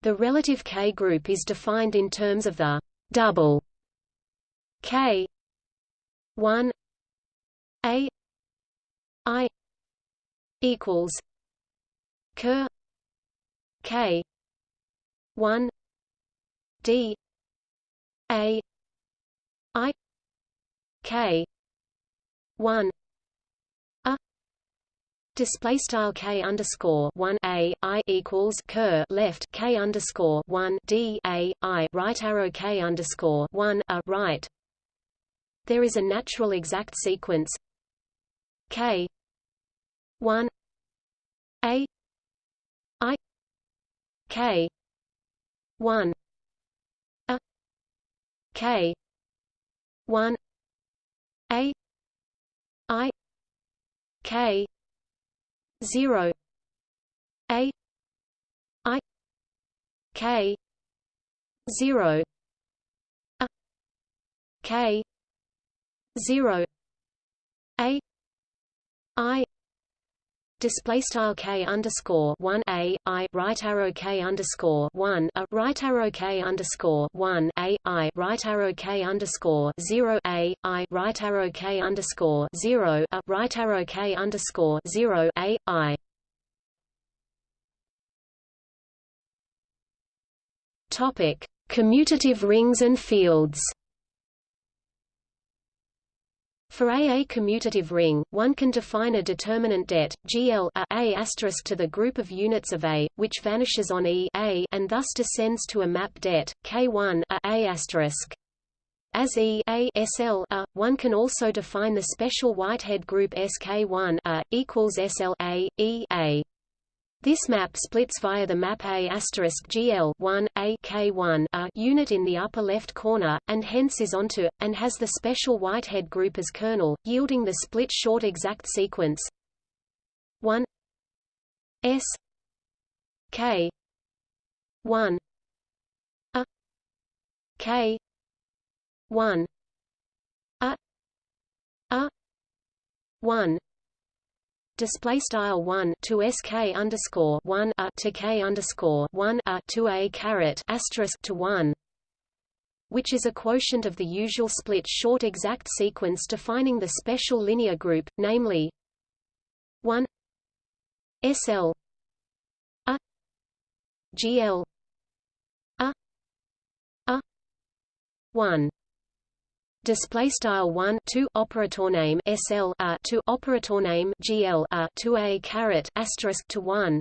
The relative K group is defined in terms of the double K 1 A I equals ker K 1 D A I K 1 Display style k underscore one a i equals ker left k underscore one d a i right arrow k underscore one a right. There is a natural exact sequence k one a i k 1 a k 1 a i k 0 a i k 0 a k 0 a i display style k underscore one a i right arrow k underscore one a right arrow k underscore one a i right arrow k underscore zero a i right arrow k underscore zero a right arrow k underscore zero a i. Topic commutative rings and fields For a a commutative ring, one can define a determinant det GL a, a to the group of units of A, which vanishes on E a and thus descends to a map det K1 a, a. As E a SL a, one can also define the special Whitehead group SK1 a equals SL a E a. This map splits via the map A GL 1 A K1 a unit in the upper left corner, and hence is onto, and has the special Whitehead group as kernel, yielding the split short exact sequence. 1 S. K. 1 A. K. 1 A. A. 1 display style 1 to sk underscore 1 a to k underscore 1 a to a caret asterisk to 1 which is a quotient of the usual split short exact sequence defining the special linear group namely 1 sl a gl a a 1 display style 1 2 operator name sl a to operator name gl a to a caret asterisk to 1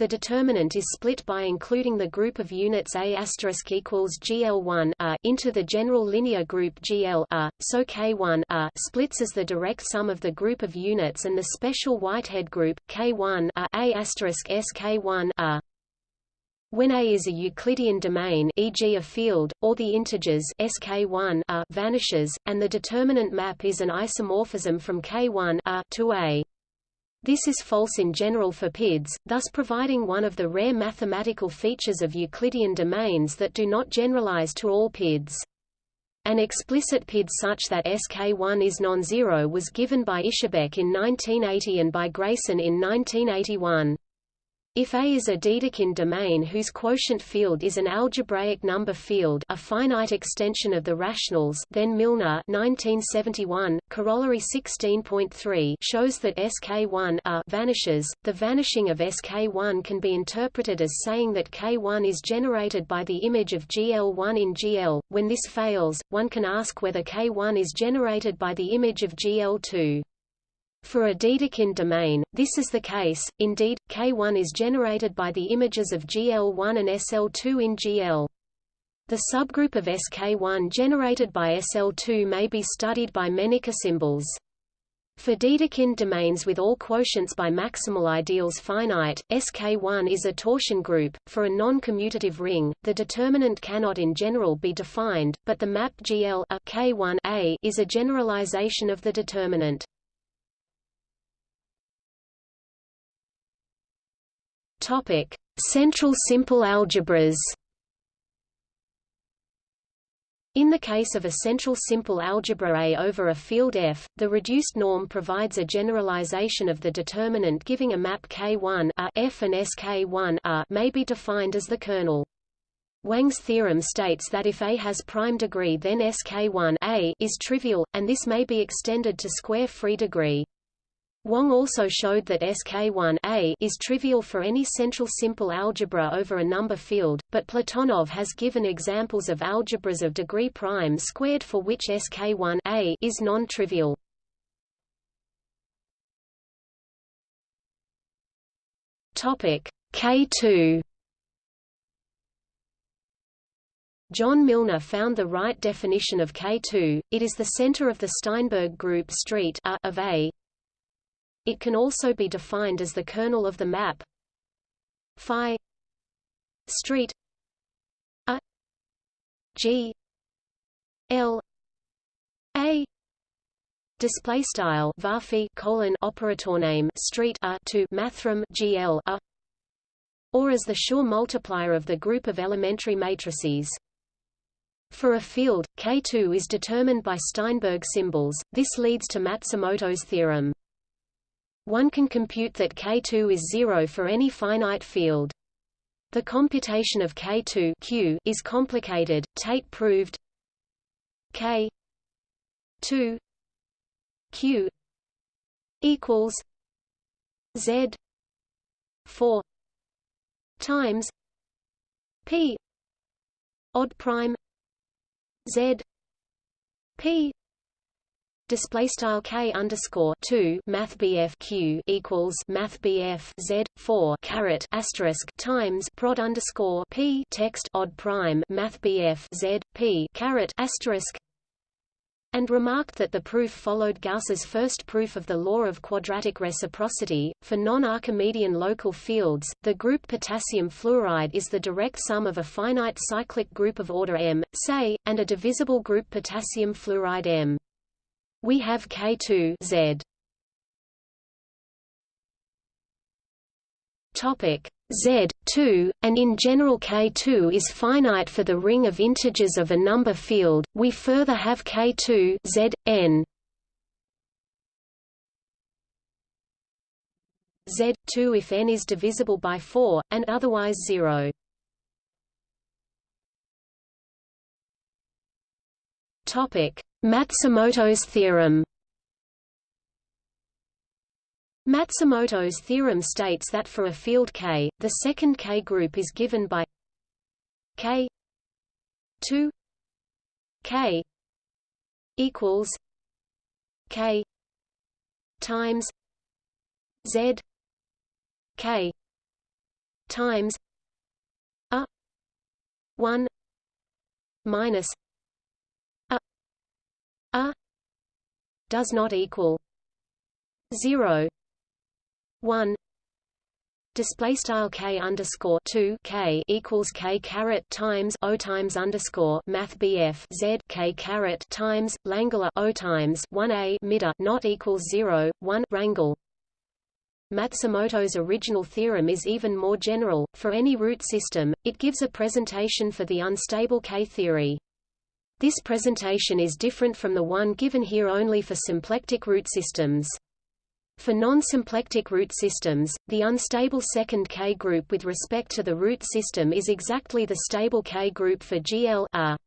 the determinant is split by including the group of units A asterisk equals GL1 a into the general linear group GL a, so K1 a splits as the direct sum of the group of units and the special Whitehead group K1 a, a asterisk SK1 a. When A is a Euclidean domain e.g. a field, or the integers sk1 a vanishes, and the determinant map is an isomorphism from K1 a to A. This is false in general for PIDs, thus providing one of the rare mathematical features of Euclidean domains that do not generalize to all PIDs. An explicit PID such that SK1 is non-zero was given by Ischebeck in 1980 and by Grayson in 1981. If A is a Dedekind domain whose quotient field is an algebraic number field a finite extension of the rationals then Milnor 1971, corollary 16.3 shows that SK1 a vanishes. The vanishing of SK1 can be interpreted as saying that K1 is generated by the image of GL1 in GL. When this fails, one can ask whether K1 is generated by the image of GL2. For a Dedekind domain, this is the case, indeed, K1 is generated by the images of GL1 and SL2 in GL. The subgroup of SK1 generated by SL2 may be studied by Mennicke symbols. For Dedekind domains with all quotients by maximal ideals finite, SK1 is a torsion group. For a non-commutative ring, the determinant cannot in general be defined, but the map GL a K1 a is a generalization of the determinant. Topic: Central simple algebras. In the case of a central simple algebra A over a field F, the reduced norm provides a generalization of the determinant giving a map K1 a F and SK1 a may be defined as the kernel. Wang's theorem states that if A has prime degree then SK1 a is trivial, and this may be extended to square free degree. Wang also showed that SK1 a is trivial for any central simple algebra over a number field, but Platonov has given examples of algebras of degree prime squared for which SK1 a is non-trivial. Topic K2 John Milnor found the right definition of K2, it is the center of the Steinberg group street A of A, it can also be defined as the kernel of the map phi street G L A display style varphi colon operator name street a to mathrm GL a or as the Schur multiplier of the group of elementary matrices. For a field, K2 is determined by Steinberg symbols, this leads to Matsumoto's theorem. One can compute that K2 is zero for any finite field. The computation of K2 Q is complicated. Tate proved K 2 Q equals Z 4 times P odd prime Z P display style k underscore two math bf q equals math bf z four caret asterisk times prod underscore p text odd prime math bf z p caret asterisk and remarked that the proof followed Gauss's first proof of the law of quadratic reciprocity. For non-Archimedean local fields, the group potassium fluoride is the direct sum of a finite cyclic group of order m, say, and a divisible group potassium fluoride m. We have K2 Z. Topic Z2, and in general K2 is finite for the ring of integers of a number field. We further have K2 Z n. Z2 if n is divisible by 4, and otherwise 0. Matsumoto's theorem. Matsumoto's theorem states that for a field K, the second K group is given by K 2 K equals K times Z K times a 1 minus a does not equal 0 1 display style k underscore 2 k equals k caret times o times underscore math bf z k caret times langular o times 1 a mida not equals 0 1 rangle Matsumoto's original theorem is even more general. For any root system, it gives a presentation for the unstable K-theory. This presentation is different from the one given here only for symplectic root systems. For non-symplectic root systems, the unstable second K group with respect to the root system is exactly the stable K group for GL -A.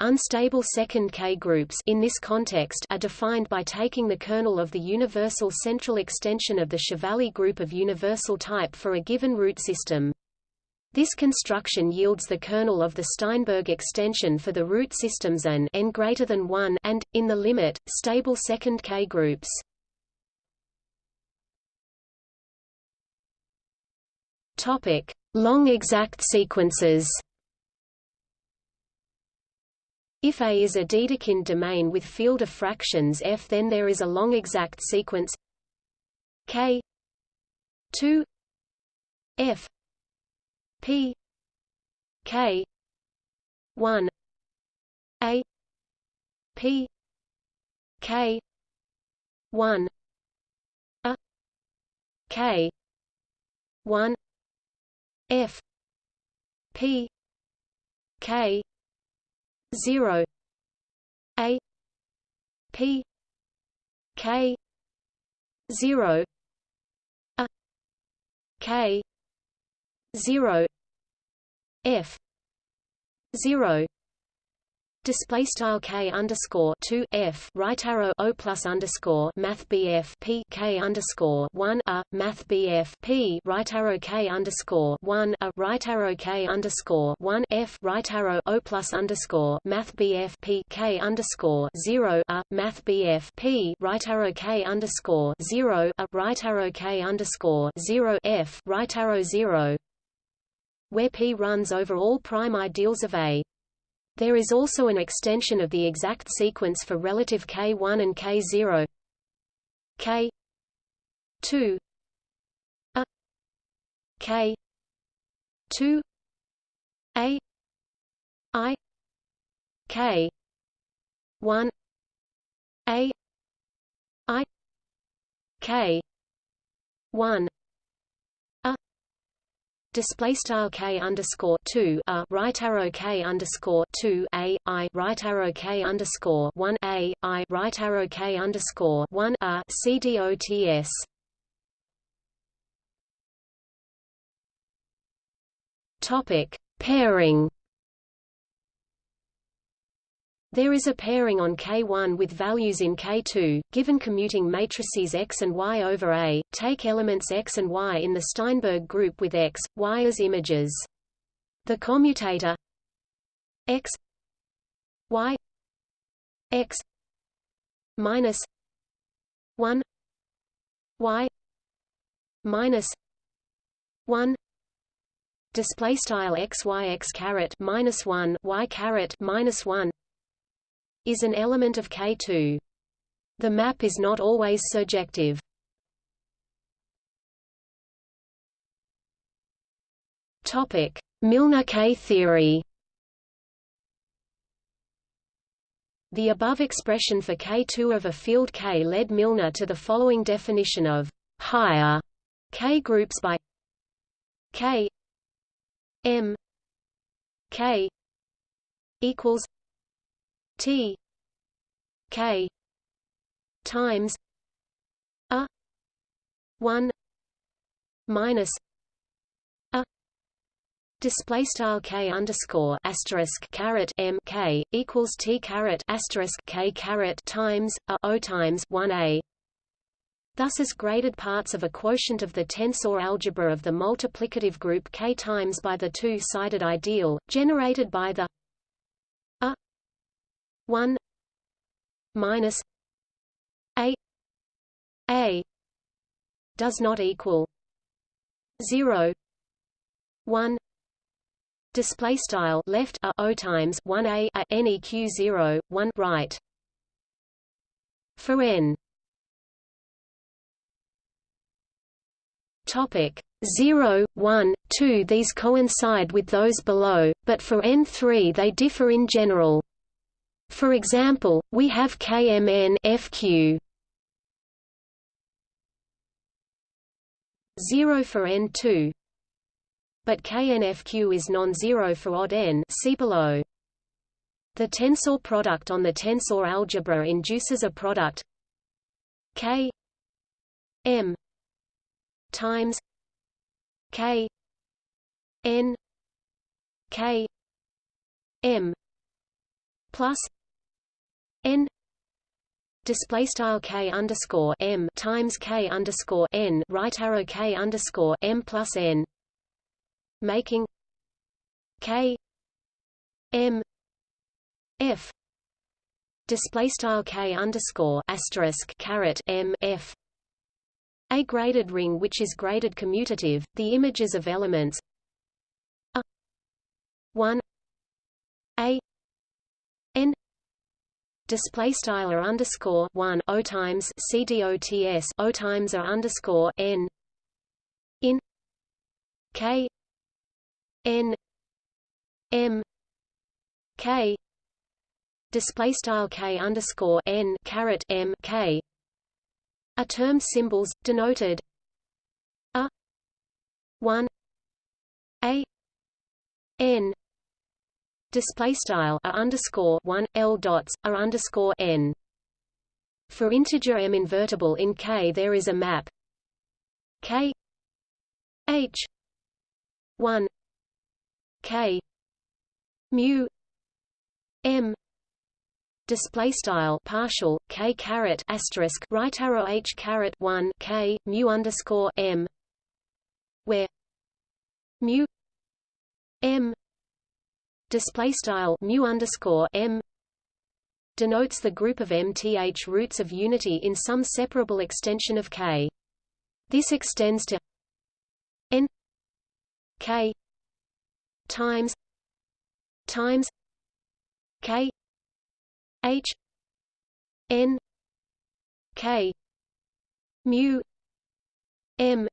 Unstable second K groups in this context are defined by taking the kernel of the universal central extension of the Chevalley group of universal type for a given root system. This construction yields the kernel of the Steinberg extension for the root systems an n greater than 1 and, in the limit, stable second K groups. Topic: Long exact sequences. If A is a Dedekind domain with field of fractions F then there is a long exact sequence K 2 F P K one A P K one A K one F P K zero A P K zero A K zero F zero display style k underscore two f right arrow o plus underscore math bf p k underscore one a math bf p right arrow k underscore one a right arrow k underscore one f right arrow o plus underscore math bf p k underscore zero a math bf p right arrow k underscore zero a right arrow k underscore zero f right arrow zero where P runs over all prime ideals of A. There is also an extension of the exact sequence for relative K1 and K0 K 2 a. K 2 A. I. K one. A. I. K one. A display style K underscore two a right arrow K underscore two A I right arrow K underscore one A I right arrow K underscore one a CDOTS Topic pairing there is a pairing on K1 with values in K2, given commuting matrices X and Y over A, take elements X and Y in the Steinberg group with X, Y as images. The commutator X Y X minus 1 Y minus 1 display style x y x caret minus 1 y caret minus 1 is an element of K2. The map is not always surjective. Topic: Milnor K theory. The above expression for K2 of a field K led Milnor to the following definition of higher K groups by K M K equals T K times a one minus a display style k underscore asterisk caret m k equals t caret asterisk k caret times a o times one a. Thus as graded parts of a quotient of the tensor algebra of the multiplicative group K times by the two-sided ideal, generated by the 1 minus a a does not equal 0 1 display style left a o times 1 a, a neq 0 1 right. For n. Topic 0 1 2 these coincide with those below but for n3 they differ in general for example, we have KMN FQ 0 for N2 but KNFQ is non-zero for odd n see below. The tensor product on the tensor algebra induces a product K M times K N K M plus n display style k underscore m times k underscore n right arrow k underscore m plus n, making k m f display style k underscore asterisk caret m f a graded ring which is graded commutative. The images of elements a 1 a n display style are underscore one o times c dots o times are underscore n. In. K. N. M. K. Display style k underscore n caret m k. Are term symbols denoted? A. One. A. N display style a underscore one l dots a underscore n. For integer m invertible in K, there is a map K H one K mu m display style partial k caret asterisk right arrow h caret 1 k mu underscore m where mu m display style mu underscore m denotes the group of mth roots of unity in some separable extension of K. This extends to n K times times K H n K mu m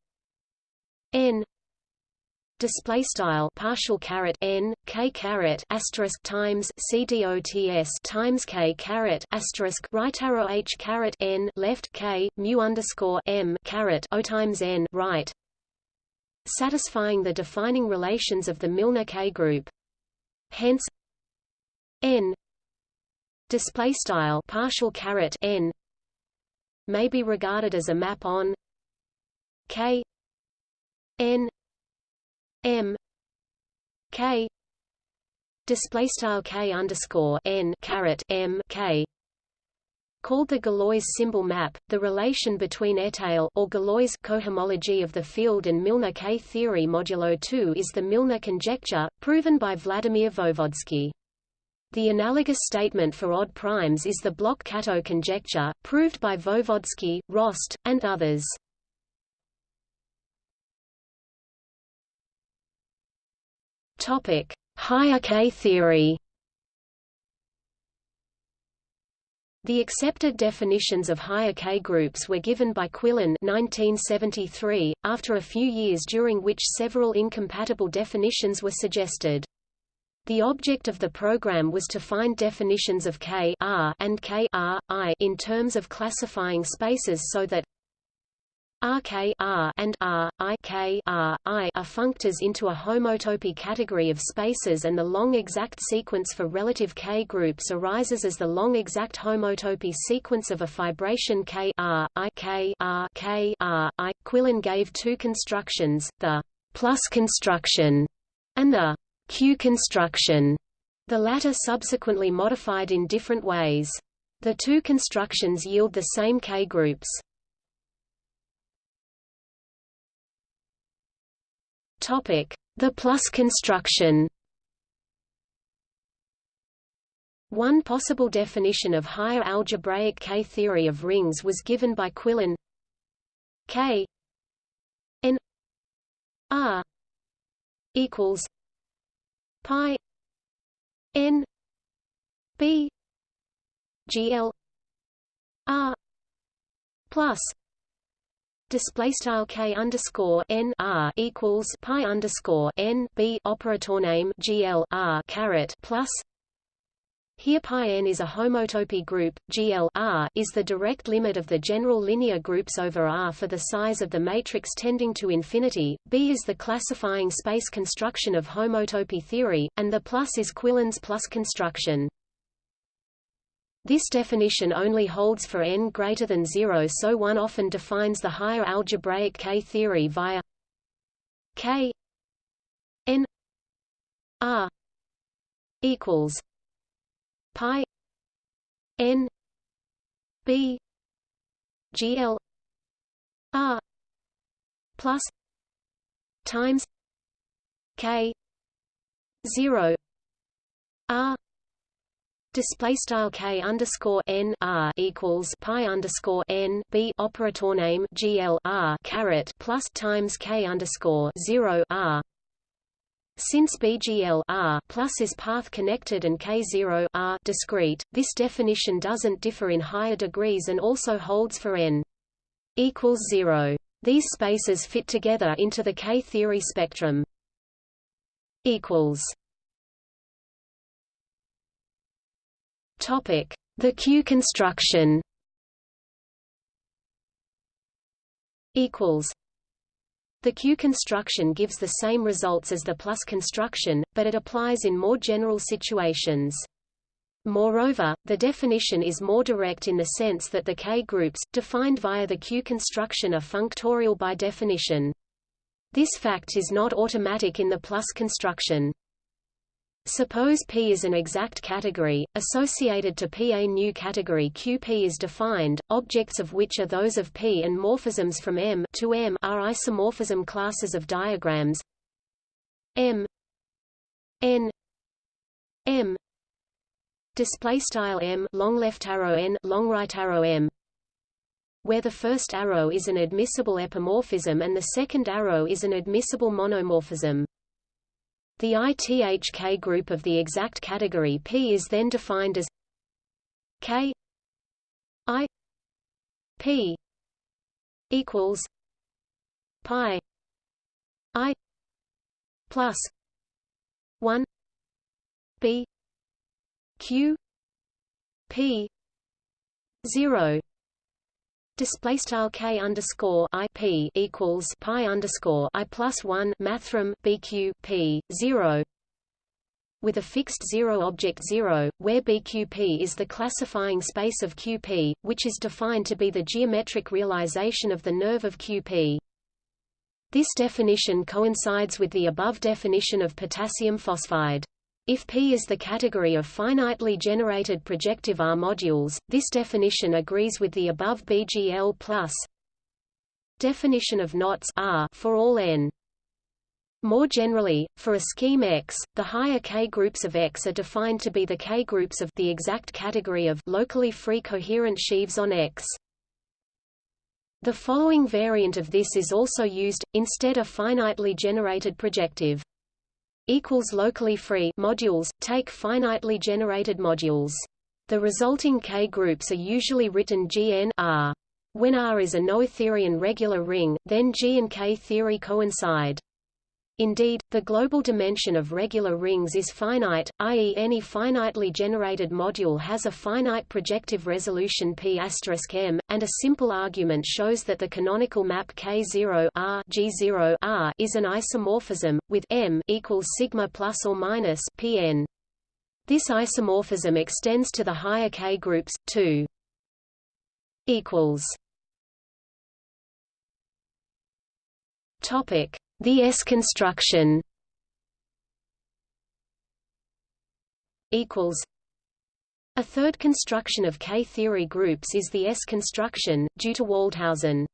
n display style partial caret n k caret asterisk times c dots times k caret asterisk right arrow h caret n left k mu underscore m caret o times n right, satisfying the defining relations of the Milnor K group. Hence, n display style partial caret n may be regarded as a map on k n m k display style k underscore n caret m k called the Galois symbol map. The relation between étale or Galois cohomology of the field and Milnor K theory modulo 2 is the Milnor conjecture, proven by Vladimir Voevodsky. The analogous statement for odd primes is the Bloch-Kato conjecture, proved by Voevodsky, Rost, and others. Topic: Higher K theory. The accepted definitions of higher K groups were given by Quillen 1973, after a few years during which several incompatible definitions were suggested. The object of the program was to find definitions of K R and K R, I in terms of classifying spaces so that RK and R, I K R, I are functors into a homotopy category of spaces and the long exact sequence for relative K groups arises as the long exact homotopy sequence of a fibration K R, I K R, K R, I. Quillen gave two constructions, the plus construction and the Q construction, the latter subsequently modified in different ways. The two constructions yield the same K groups. The plus construction. One possible definition of higher algebraic K-theory of rings was given by Quillen K n r equals pi n b gl r plus display style k underscore n r equals pi underscore n b operator name gl r caret plus here pi n is a homotopy group, GL R is the direct limit of the general linear groups over R for the size of the matrix tending to infinity, B is the classifying space construction of homotopy theory, and the plus is Quillen's plus construction. This definition only holds for n greater than 0 so one often defines the higher algebraic K-theory via K n r equals pi n b gl r plus times k 0 r Display style k underscore n r equals pi underscore n b operator name gl r caret plus times k underscore zero r. Since BGL R plus is path connected and K0 R discrete, this definition doesn't differ in higher degrees and also holds for n equals zero. These spaces fit together into the K-theory spectrum. Equals The Q construction. Equals. The Q construction gives the same results as the plus construction, but it applies in more general situations. Moreover, the definition is more direct in the sense that the K groups, defined via the Q construction are functorial by definition. This fact is not automatic in the plus construction. Suppose P is an exact category, associated to P. A new category QP is defined, objects of which are those of P and morphisms from M to M are isomorphism classes of diagrams. M N M display style M long left arrow N long right arrow M. Where the first arrow is an admissible epimorphism and the second arrow is an admissible monomorphism. The ITHK group of the exact category P is then defined as K I P equals pi I plus 1 b q p 0 display style k underscore i p equals pi underscore i plus 1 mathrm bq p 0 with a fixed zero object 0, where BQP is the classifying space of QP, which is defined to be the geometric realization of the nerve of QP. This definition coincides with the above definition of potassium phosphide. If P is the category of finitely generated projective R modules, this definition agrees with the above BGL+. Definition of knots R for all n. More generally, for a scheme X, the higher K-groups of X are defined to be the K-groups of the exact category of locally free coherent sheaves on X. The following variant of this is also used, instead a finitely generated projective equals locally free modules, take finitely generated modules. The resulting K-groups are usually written Gn R. When R is a noetherian regular ring, then G and K theory coincide. Indeed, the global dimension of regular rings is finite, i.e. any finitely generated module has a finite projective resolution p m, and a simple argument shows that the canonical map K0 R G0 R is an isomorphism, with m equals sigma plus or minus pn. This isomorphism extends to the higher K groups, too. equals Topic the S construction equals a third construction of K-theory groups is the S construction, due to Waldhausen.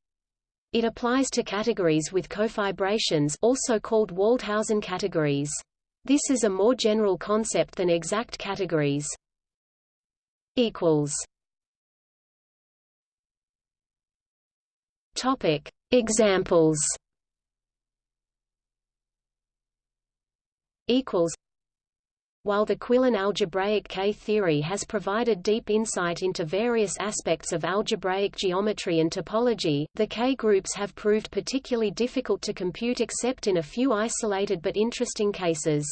It applies to categories with cofibrations also called Waldhausen categories. This is a more general concept than exact categories. Examples equals while the Quillen algebraic K-theory has provided deep insight into various aspects of algebraic geometry and topology, the K-groups have proved particularly difficult to compute except in a few isolated but interesting cases.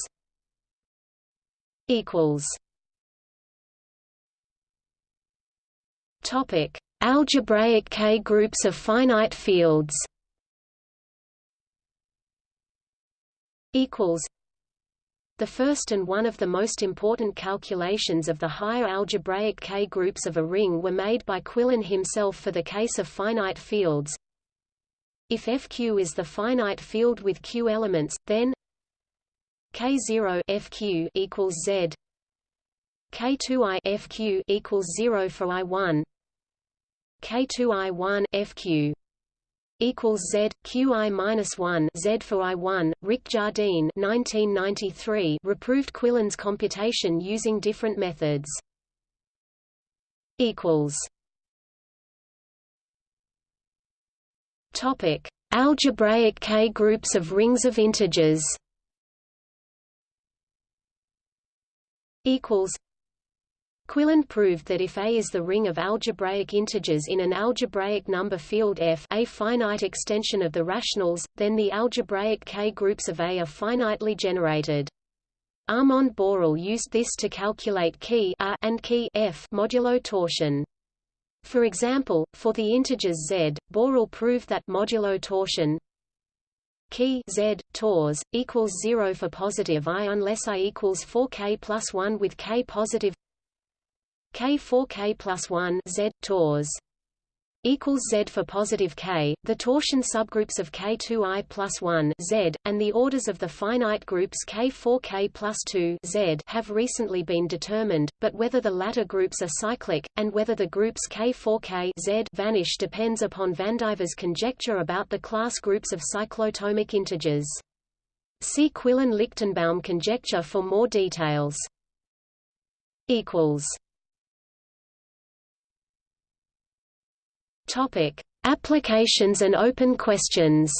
Topic: Algebraic K-groups of finite fields. The first and one of the most important calculations of the higher algebraic K-groups of a ring were made by Quillen himself for the case of finite fields. If FQ is the finite field with Q elements, then K0 FQ equals Z K2I FQ equals 0 for I1 K2I1 FQ equals Z QI minus one Z for I one. Rick Jardine 1993 reproved Quillen's computation using different methods. Equals. Topic: Algebraic K groups of rings of integers. Equals. Quillen proved that if A is the ring of algebraic integers in an algebraic number field F a finite extension of the rationals, then the algebraic K-groups of A are finitely generated. Armand Borel used this to calculate key and key F modulo torsion. For example, for the integers z, Borel proved that modulo torsion key z tors equals 0 for positive i unless i equals 4k plus 1 with k positive K4K plus 1 Z tors equals Z for positive K, the torsion subgroups of K2I plus 1 Z, and the orders of the finite groups K4K plus 2 Z have recently been determined, but whether the latter groups are cyclic, and whether the groups K4K Z vanish depends upon Vandiver's conjecture about the class groups of cyclotomic integers. See Quillen-Lichtenbaum conjecture for more details. equals Topic: Applications and open questions.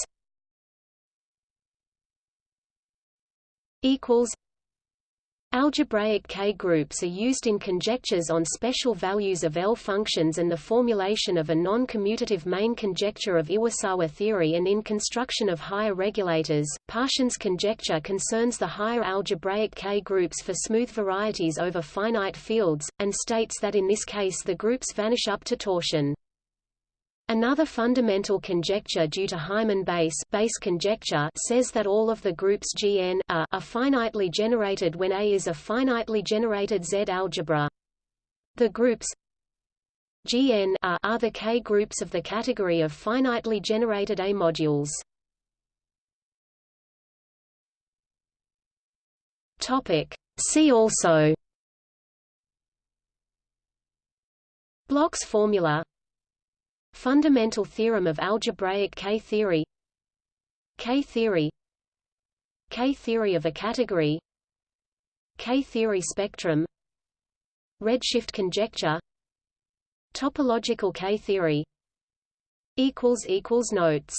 Equals. Algebraic K-groups are used in conjectures on special values of L functions and the formulation of a non-commutative main conjecture of Iwasawa theory and in construction of higher regulators. Parshin's conjecture concerns the higher algebraic K-groups for smooth varieties over finite fields, and states that in this case the groups vanish up to torsion. Another fundamental conjecture due to Hyman Bass, Bass conjecture says that all of the groups Gn are, are finitely generated when A is a finitely generated Z algebra. The groups Gn are, are the K groups of the category of finitely generated A modules. Topic. See also Bloch's formula Fundamental theorem of algebraic K-theory. K-theory. K-theory of a category. K-theory spectrum. Redshift conjecture. Topological K-theory. Notes